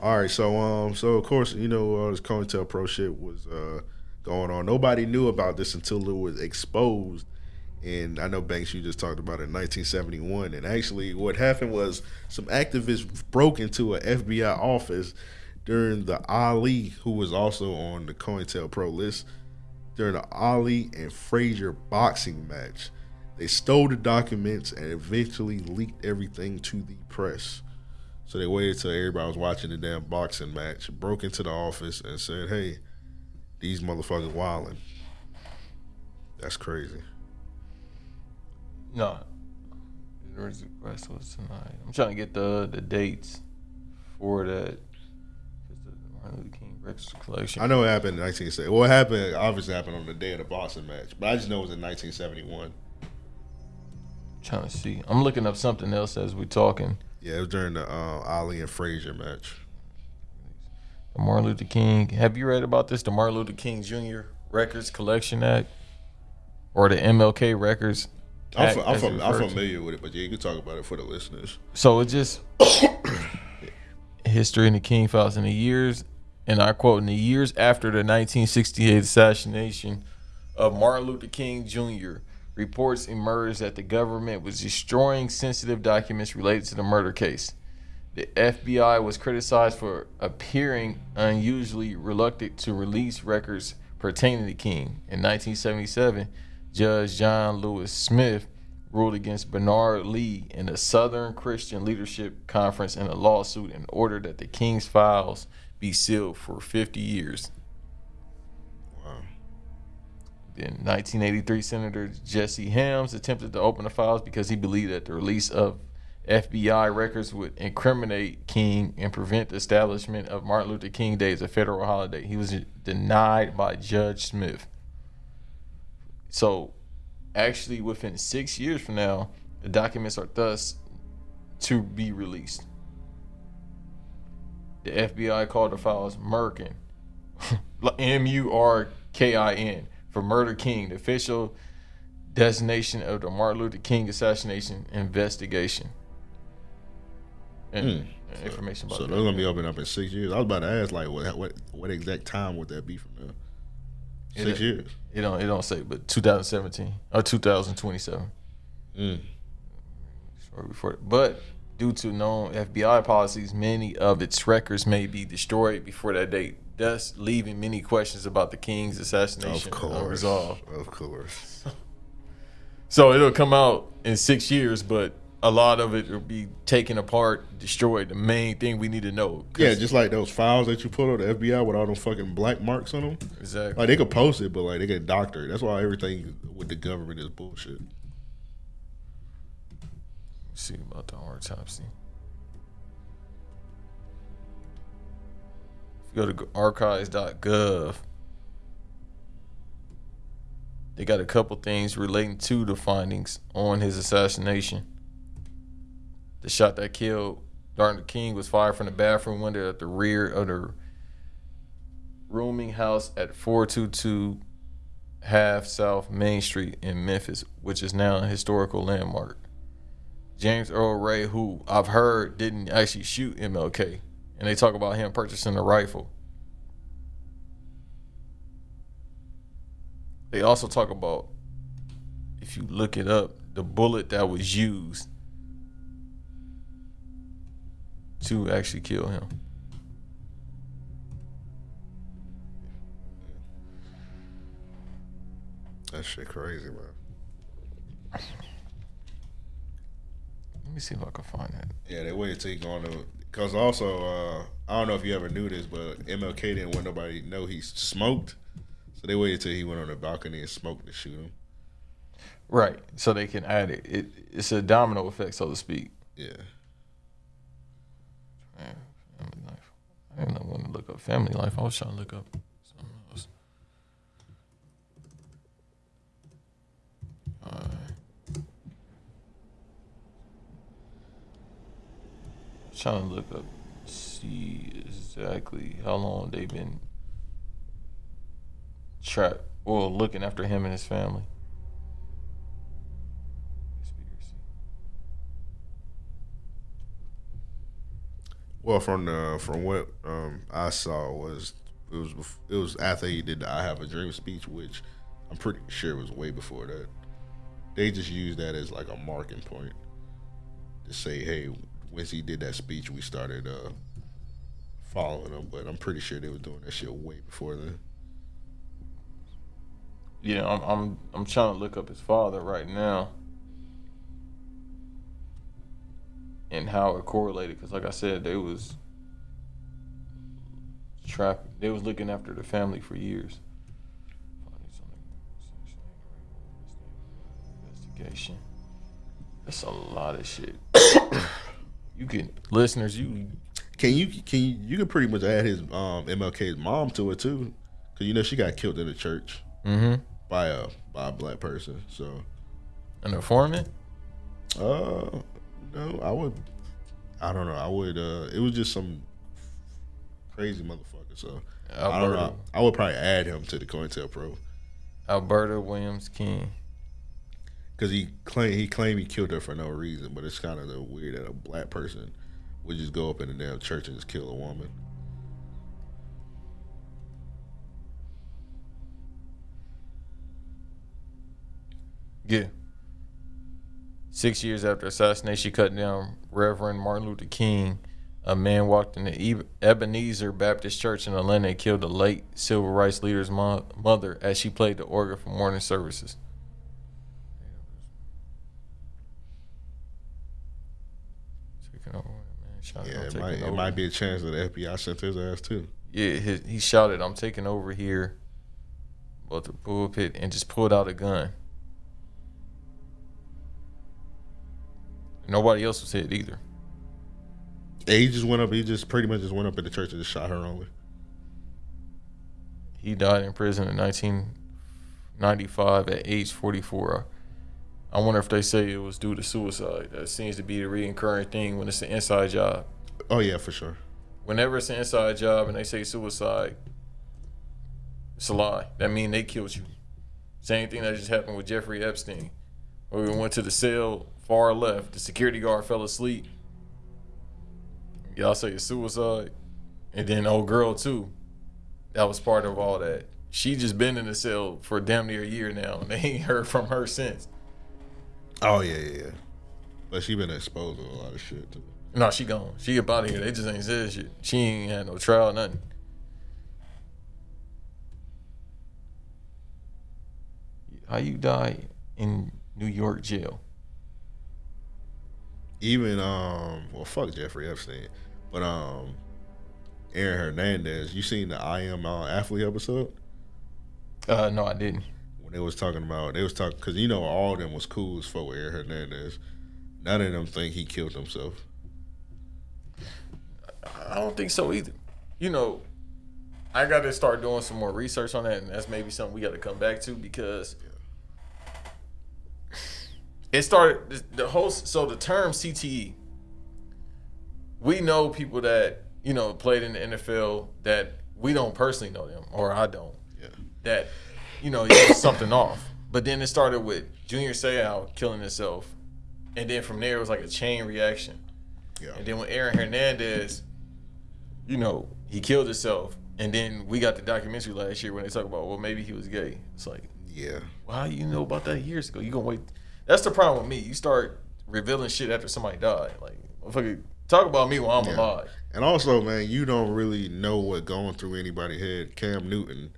All right, so um, so of course you know all this COINTELPRO shit was uh going on. Nobody knew about this until it was exposed. And I know Banks, you just talked about it in 1971. And actually, what happened was some activists broke into an FBI office during the Ali, who was also on the COINTELPRO list, during the Ali and Frazier boxing match. They stole the documents and eventually leaked everything to the press. So they waited till everybody was watching the damn boxing match, broke into the office and said, "Hey, these motherfuckers wilding." That's crazy. No, the request was tonight. I'm trying to get the the dates for that. the Martin Luther King Records collection. I know what happened in 1970. Well, it happened obviously happened on the day of the Boston match, but I just know it was in 1971. trying to see. I'm looking up something else as we're talking. Yeah, it was during the uh, Ali and Frazier match. The Martin Luther King. Have you read about this? The Martin Luther King Jr. Records Collection Act, or the MLK Records. I'm, I'm, fam- I'm to. familiar with it, but yeah, you can talk about it for the listeners. So it just history in the King files in the years, and I quote, in the years after the 1968 assassination of Martin Luther King Jr., reports emerged that the government was destroying sensitive documents related to the murder case. The FBI was criticized for appearing unusually reluctant to release records pertaining to King. In 1977, Judge John Lewis Smith ruled against Bernard Lee in the Southern Christian Leadership Conference in a lawsuit and ordered that the King's files be sealed for 50 years. Wow. In 1983, Senator Jesse Helms attempted to open the files because he believed that the release of FBI records would incriminate King and prevent the establishment of Martin Luther King Day as a federal holiday. He was denied by Judge Smith. So, actually, within six years from now, the documents are thus to be released. The FBI called the files Murkin, M U R K I N, for Murder King, the official designation of the Martin Luther King assassination investigation. And and information about. So that. they're gonna be open up in six years. I was about to ask, like, what what what exact time would that be from now? Six Yeah. years. It don't it don't say, but 2017 or 2027. Mm. Or before, but due to known FBI policies, many of its records may be destroyed before that date, thus leaving many questions about the king's assassination Of course. unresolved. Of course. So it'll come out in six years, but a lot of it will be taken apart, destroyed. The main thing we need to know. Yeah, just like those files that you put on the FBI with all them fucking black marks on them. exactly. Like they could post it, but like they get doctored. That's why everything with the government is bullshit. see about the autopsy. If you go to archives.gov, they got a couple things relating to the findings on his assassination. The shot that killed Darton King was fired from the bathroom window at the rear of the rooming house at 422 Half South Main Street in Memphis, which is now a historical landmark. James Earl Ray, who I've heard didn't actually shoot MLK, and they talk about him purchasing a rifle. They also talk about, if you look it up, the bullet that was used to actually kill him. That shit crazy, man. Let me see if I can find that. Yeah, they waited till he go on to because also uh, I don't know if you ever knew this, but MLK didn't want nobody to know he smoked, so they waited till he went on the balcony and smoked to shoot him. Right, so they can add it. it it's a domino effect, so to speak. Yeah, Family life. I didn't want to look up family life. I was trying to look up something else. Trying to look up, see exactly how long they've been trapped or looking after him and his family. Well, from the from what um, I saw was it was it was after he did the "I Have a Dream" speech, which I'm pretty sure was way before that. They just used that as like a marking point to say, hey, once he did that speech, we started uh, following him. But I'm pretty sure they were doing that shit way before then. Yeah, I'm I'm I'm trying to look up his father right now. And how it correlated, because like I said, they was trap. They was looking after the family for years. Investigation. That's a lot of shit. you can listeners, you Can you can you, you can pretty much add his um, MLK's mom to it too, because you know she got killed in the church mm-hmm. by a by a black person. So an informant. uh, no, I would. I don't know. I would. uh It was just some crazy motherfucker. So I don't know. I would probably add him to the COINTELPRO Alberta Williams King. because he claimed he claimed he killed her for no reason. But it's kind of the weird that a black person would just go up in the damn church and just kill a woman. Yeah. Six years after assassination, cut down Reverend Martin Luther King. A man walked into Eb- Ebenezer Baptist Church in Atlanta and killed the late civil rights leader's mo- mother as she played the organ for morning services. Yeah, it might it might be a chance that the FBI sent his ass too. Yeah, he, he shouted, "I'm taking over here." about the pulpit and just pulled out a gun. Nobody else was hit either. Yeah, he just went up. He just pretty much just went up in the church and just shot her only. He died in prison in 1995 at age 44. I wonder if they say it was due to suicide. That seems to be the recurring thing when it's an inside job. Oh yeah, for sure. Whenever it's an inside job and they say suicide, it's a lie. That means they killed you. Same thing that just happened with Jeffrey Epstein. Where we went to the cell far left. The security guard fell asleep. Y'all say it's suicide. And then old girl too. That was part of all that. She just been in the cell for damn near a year now, and they ain't heard from her since. Oh yeah, yeah, yeah. But she been exposed to a lot of shit too. No, she gone. She up out of here. They just ain't said shit. She ain't had no trial, nothing. How you die in New York jail? Even um, well, fuck Jeffrey Epstein, but um, Aaron Hernandez. You seen the I Am uh, Athlete episode Uh, no, I didn't. when they was talking about they was talking because you know all of them was cool as fuck with Aaron Hernandez. None of them think he killed himself. I don't think so either. You know, I got to start doing some more research on that, and that's maybe something we got to come back to because it started the- whole. So the term CTE, we know people that you know played in the NFL that we don't personally know them, or I don't. Yeah. That you know something off, but then it started with Junior Seau killing himself, and then from there it was like a chain reaction. Yeah. And then when Aaron Hernandez, you know, he killed himself, and then we got the documentary last year when they talk about, well, maybe he was gay. It's like, Yeah. well, how you know about that years ago? You gonna wait? That's the problem with me. You start revealing shit after somebody died. Like, motherfucker, talk about me while I'm Yeah. alive. And also, man, you don't really know what going through anybody's head. Cam Newton,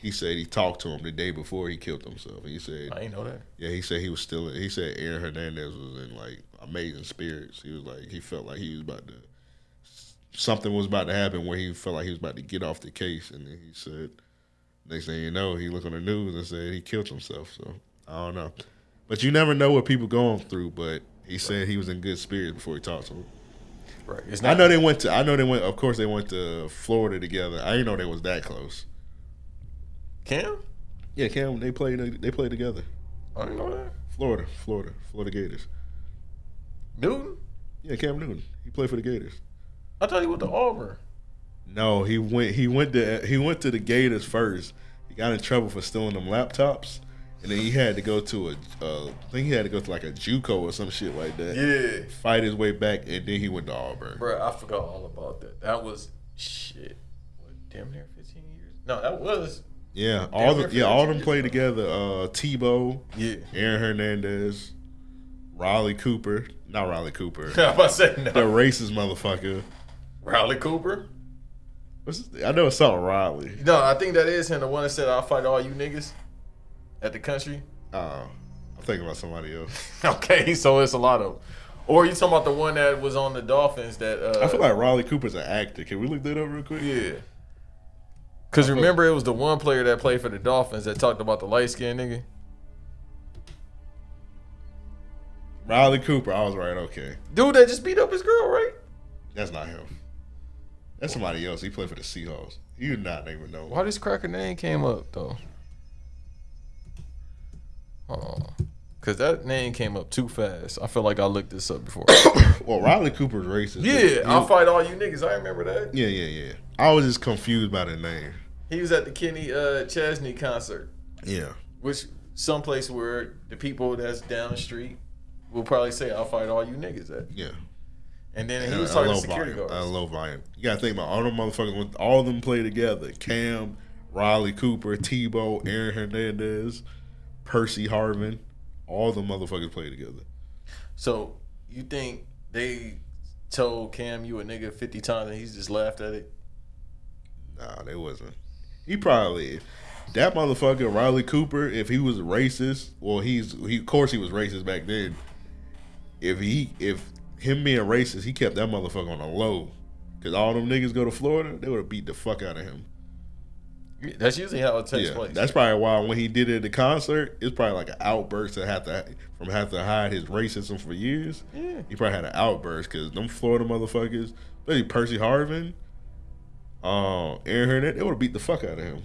he said he talked to him the day before he killed himself. He said, I ain't know that. yeah, he said he was still. He said Aaron Hernandez was in like amazing spirits. He was like he felt like he was about to something was about to happen where he felt like he was about to get off the case, and then he said, next thing you know, he looked on the news and said he killed himself. So I don't know, but you never know what people going through. But he said he was in good spirits before he talked to him. Right. It's not, I know they went to. I know they went. Of course, they went to Florida together. I didn't know they was that close. Cam. Yeah, Cam. They played. They played together. I didn't know that. Florida, Florida, Florida Gators. Newton. Yeah, Cam Newton. He played for the Gators. I thought he went to Auburn. No, he went. He went to. He went to the Gators first. He got in trouble for stealing them laptops, and then he had to go to a. Uh, I think he had to go to like a JUCO or some shit like that. Yeah. Fight his way back, and then he went to Auburn. Bro, I forgot all about that. That was shit. What, damn near 15 years? No, that was. Yeah, all the yeah all them 15 played years together. Uh, Tebow, Yeah. Aaron Hernandez, Riley Cooper. Not Riley Cooper. I was about to say the no. racist motherfucker. Riley Cooper? What's I know it's something Riley. No, I think that is him. The one that said, I'll fight all you niggas at the country. Oh, I'm thinking about somebody else. Okay, so it's a lot of. Or you talking about the one that was on the Dolphins that. Uh, I feel like Riley Cooper's an actor. Can we look that up real quick? Yeah. Because remember, it was the one player that played for the Dolphins that talked about the light skinned nigga. Riley Cooper. I was right. Okay, Dude that just beat up his girl, right? that's not him. That's somebody else. He played for the Seahawks. You not even know. Why this cracker name came up though? Hold on. Cause that name came up too fast. I feel like I looked this up before. Well, Riley Cooper's racist. yeah, I'll fight all you niggas. I remember that. Yeah, yeah, yeah. I was just confused by the name. He was at the Kenny uh, Chesney concert, Yeah. which someplace where the people that's down the street will probably say, "I'll fight all you niggas." At. Yeah. And then he was talking to low security volume, guards. A low volume. You gotta think about all them motherfuckers. All of them play together. Cam, Riley Cooper, Tebow, Aaron Hernandez, Percy Harvin. All the motherfuckers play together. So you think they told Cam you a nigga fifty times and he's just laughed at it? Nah, they wasn't. He probably that motherfucker Riley Cooper. If he was racist, well, he's he. Of course, he was racist back then. If he if him being racist, he kept that motherfucker on a low. Cause all them niggas go to Florida, they would have beat the fuck out of him. That's usually how it takes Yeah, place. that's probably why when he did it at the concert, it's probably like an outburst to have to from have to hide his racism for years. Yeah. he probably had an outburst because them Florida motherfuckers, especially Percy Harvin, um, Aaron Hernandez, they would have beat the fuck out of him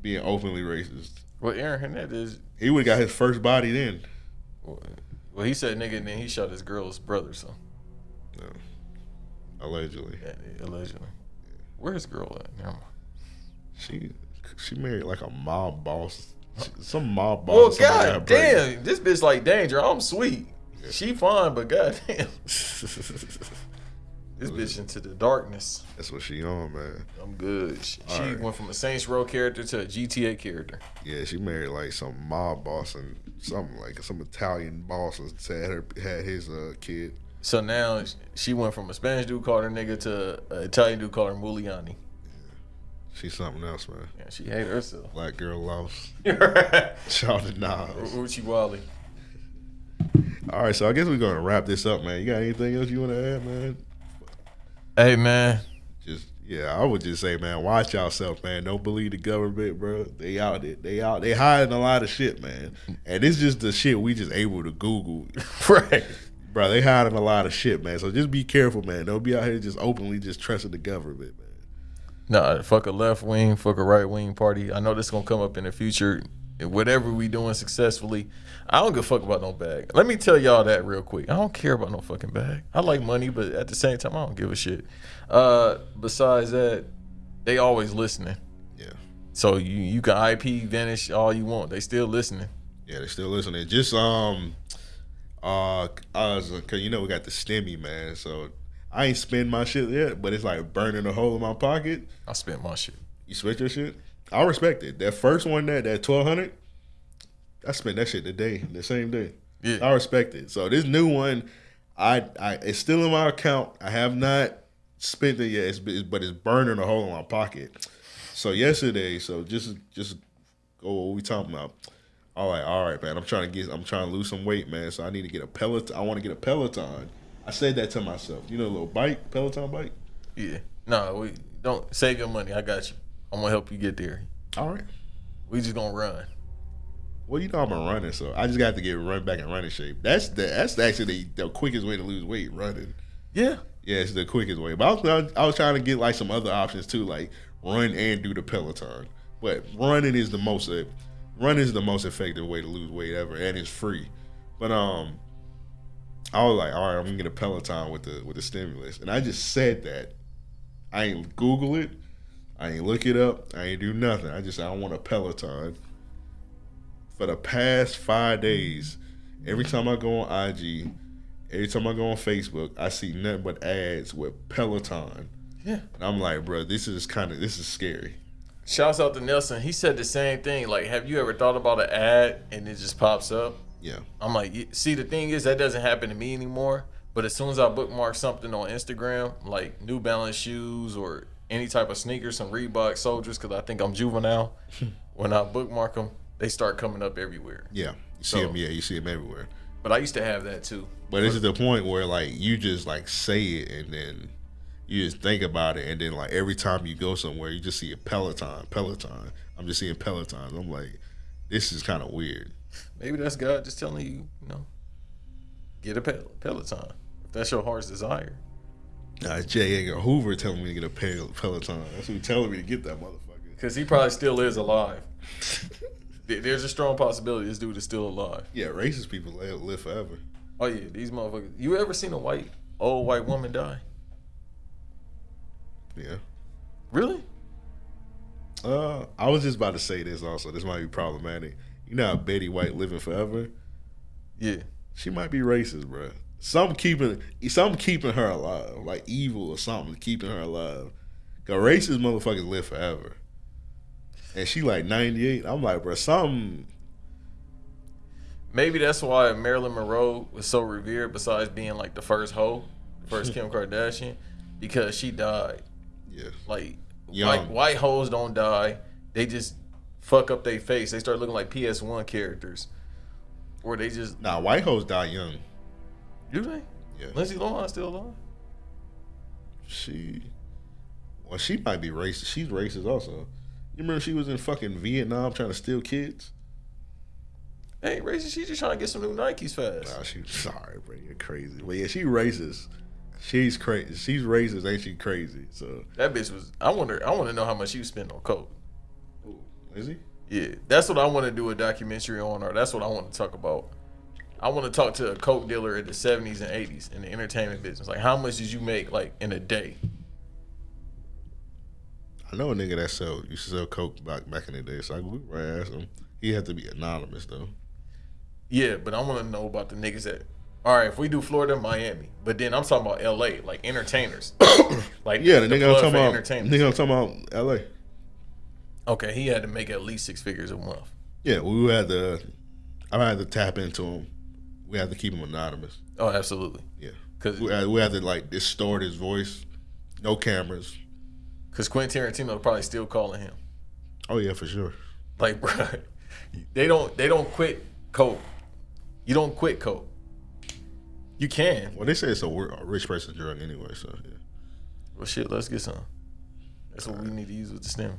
being openly racist. well, Aaron Hernandez. He would have got his first body then. Well, he said nigga, and then he shot his girl's brother. So Allegedly, yeah, allegedly. Where's girl at? Never mind. she she married like a mob boss, some mob boss. somebody god got pregnant. damn, this bitch like danger. I'm sweet. She fine, but god damn, this bitch into the darkness. That's what she on, man. I'm good. She, she Alright. went from a Saints Row character to a GTA character. Yeah, she married like some mob boss and something like some Italian boss and said her had his uh, kid. So now she went from a Spanish dude called her nigga to an Italian dude called her Muliani. She's something else, man. Yeah, she hate herself. Black girl lost. Uchi Shout to Nas. Wally. All right, so I guess we're gonna wrap this up, man. You got anything else you want to add, man? Hey man, Just yeah, I would just say, man, watch yourself, man. Don't believe the government, bro. They out there, they out, they hiding a lot of shit, man. And it's just the shit we just able to Google, right? bro. They hiding a lot of shit, man. So just be careful, man. Don't be out here just openly just trusting the government, man. Nah, fuck a left wing, fuck a right wing party. I know this gonna come up in the future. Whatever we doing successfully, I don't give a fuck about no bag. Let me tell y'all that real quick. I don't care about no fucking bag. I like money, but at the same time, I don't give a shit. Uh, besides that, they always listening. Yeah. So you you can IPVanish all you want. They still listening. Yeah, they're still listening. Just um, uh, I was, cause you know we got the stimmy man, so I ain't spend my shit yet, but it's like burning a hole in my pocket. I spent my shit. You spent your shit. I respect it. That first one, that that twelve hundred, I spent that shit the day, the same day. Yeah. I respect it. So this new one, I, I it's still in my account. I have not spent it yet, it's, it's- but it's burning a hole in my pocket. So yesterday, so just just go what we talking about. All right, all right, man. I'm trying to get, I'm trying to lose some weight, man. So I need to get a Peloton. I want to get a Peloton. I said that to myself. You know, a little bike, Peloton bike. Yeah. No, we don't save your money. I got you. I'm gonna help you get there. All right. We just gonna run. Well, you know I'm a runner, so I just got to get run back in running shape. That's the that's actually the, the quickest way to lose weight, running. Yeah. Yeah, it's the quickest way. But I was, I was trying to get like some other options too, like run and do the Peloton. But running is the most uh, running is the most effective way to lose weight ever, and it's free. But um, I was like, all right, I'm gonna get a Peloton with the with the stimulus, and I just said that. I ain't Google it. I ain't look it up. I ain't do nothing. I just I want a Peloton. For the past five days, every time I go on IG, every time I go on Facebook, I see nothing but ads with Peloton. Yeah. And I'm like, bro, this is kind of this is scary. Shouts out to Nelson. He said the same thing. Like, have you ever thought about an ad and it just pops up? Yeah. I'm like, see, the thing is that doesn't happen to me anymore. But as soon as I bookmark something on Instagram, like New Balance shoes or any type of sneakers, some Reebok soldiers, because I think I'm juvenile, when I bookmark them, they start coming up everywhere. Yeah. You see So- them, yeah, you see them everywhere. But I used to have that too. But this is the point where like you just like say it and then you just think about it and then like every time you go somewhere you just see a Peloton, Peloton. I'm just seeing Peloton. I'm like, this is kind of weird. Maybe that's God just telling you, you know, get a Pel- Peloton. If that's your heart's desire. Uh, J. Edgar Hoover telling me to get a Pel- Peloton. That's who telling me to get that motherfucker. Because he probably still is alive. There's a strong possibility this dude is still alive. Yeah, racist people live, live forever. Oh yeah, these motherfuckers. You ever seen a white old white woman die? Yeah. Really? Uh, I was just about to say this also. This might be problematic. You know how Betty White living forever? Yeah. She might be racist, bro. Some keeping some keeping her alive, like evil or something keeping her alive. Cause racist motherfuckers live forever, and she like ninety eight. I'm like, bro, something. Maybe that's why Marilyn Monroe was so revered. Besides being like the first hoe, the first Kim Kardashian, because she died. Yeah, Like Young. white white hoes don't die. They just fuck up their face. They start looking like PS One characters, or they just nah, white hoes die young. do they? Yeah, Lindsay Lohan still alive? she. Well, she might be racist. She's racist also. You remember she was in fucking Vietnam trying to steal kids? Ain't racist. She just trying to get some new Nikes fast. Nah, she sorry, bro. You're crazy. But yeah, she racist. She's crazy. She's racist, ain't she crazy? So That bitch was. I wonder. I want to know how much she was spending on coke. Is he? Yeah, that's what I want to do a documentary on, or that's what I want to talk about. I want to talk to a coke dealer in the '70s and '80s in the entertainment business. Like, how much did you make like in a day? I know a nigga that sell used to sell coke back back in the day. So I ran ask him. He had to be anonymous though. Yeah, but I want to know about the niggas that. All right, if we do Florida, Miami, but then I'm talking about L.A. like entertainers. like Yeah, the, nigga I'm talking about. entertainers. Nigga I'm talking about L.A. Okay, he had to make at least six figures a month. Yeah, we had to. I had to tap into him. We had to keep him anonymous. Oh, absolutely. Yeah, Cause, we had, we had to like distort his voice. No cameras. Cause Quentin Tarantino probably still calling him. Oh yeah, for sure. Like, bro, they don't they don't quit coke. You don't quit coke. You can. Well, they say it's a, a rich person drug anyway. So yeah. Well, shit, let's get some. That's what we need to use with the stem.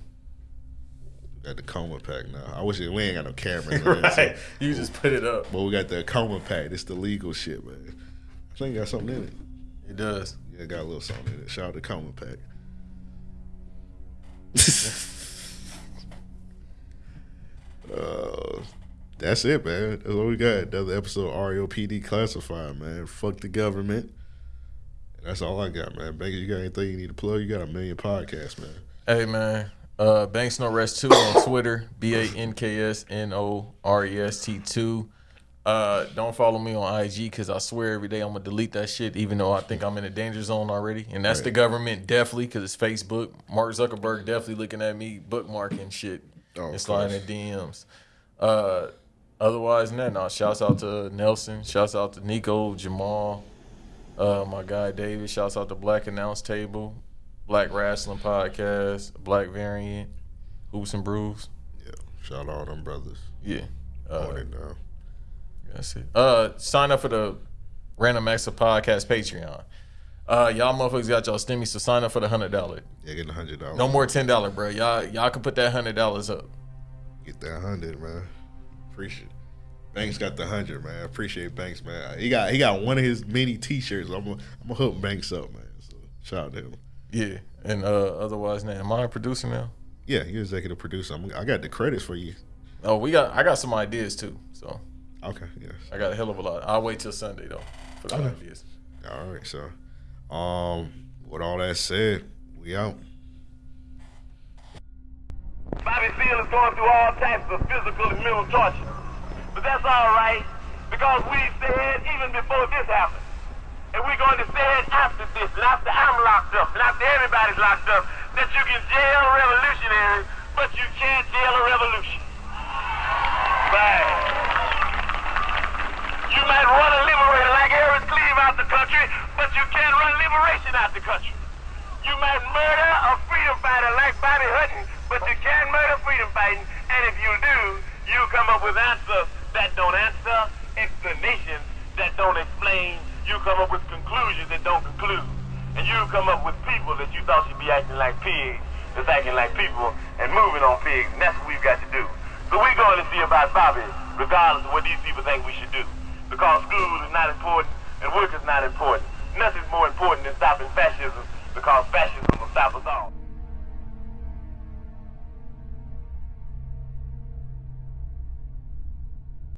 Got the coma pack now. I wish it, we ain't got no cameras. in it, so- right. You just put it up. But we got the coma pack. It's the legal shit, man. I think it got something in it. It does. Yeah, it got a little something in it. Shout out to coma pack. uh, that's it, man. That's all we got. Another episode of REOPD Classified, man. Fuck the government. And that's all I got, man. Banks, you got anything you need to plug? You got a million podcasts, man. Hey man, uh, Banks No Rest two on Twitter, B A N K S N O R E S T two. Uh, don't follow me on IG because I swear every day I'm gonna delete that shit, even though I think I'm in a danger zone already. And that's the government definitely because it's Facebook. Mark Zuckerberg definitely looking at me bookmarking shit Oh, and sliding in DMs. Uh, otherwise, than that, no. Shouts out to Nelson. Shouts out to Nico, Jamal, uh, my guy David. Shouts out to Black Announce Table, Black Wrestling Podcast, Black Variant, Hoops and Brews. Yeah. Shout out all them brothers. Yeah. Uh, On it now. that's it. Uh, sign up for the Random Acts of Podcast Patreon. Uh, y'all motherfuckers got y'all stimmy, so sign up for the hundred dollar. Yeah, get the hundred dollars. No more ten dollar, bro. Y'all y'all can put that hundred dollars up. Get that hundred, man. Appreciate. Banks got the hundred, man. Appreciate Banks, man. He got he got one of his many T-shirts. I'm gonna I'm gonna hook Banks up, man. So shout out to him. Yeah. And uh, otherwise, now am I a producer now? Yeah, you're executive producer. I'm, I got the credits for you. Oh, we got I got some ideas too. So Okay, yes. I got a hell of a lot. I'll wait till Sunday though for the Okay. ideas. All right, so um, with all that said, we out. Bobby Seale is going through all types of physical and mental torture. But that's all right, because we said even before this happened, and we're going to say it after this, after I'm locked up, after everybody's locked up, that you can jail revolutionaries, but you can't jail a revolution. Right. You might run a liberator like Eldridge Cleaver out the country, but you can't run liberation out the country. You might murder a freedom fighter like Bobby Hutton, but you can't murder freedom fighting. And if you do, you come up with answers that don't answer, explanations that don't explain. You come up with conclusions that don't conclude. And you come up with people that you thought should be acting like pigs, that's acting like people and moving on pigs. And that's what we've got to do. So we're going to see about Bobby, regardless of what these people think we should do. Because school is not important and work is not important. Nothing's more important than stopping fascism because fascism will stop us all.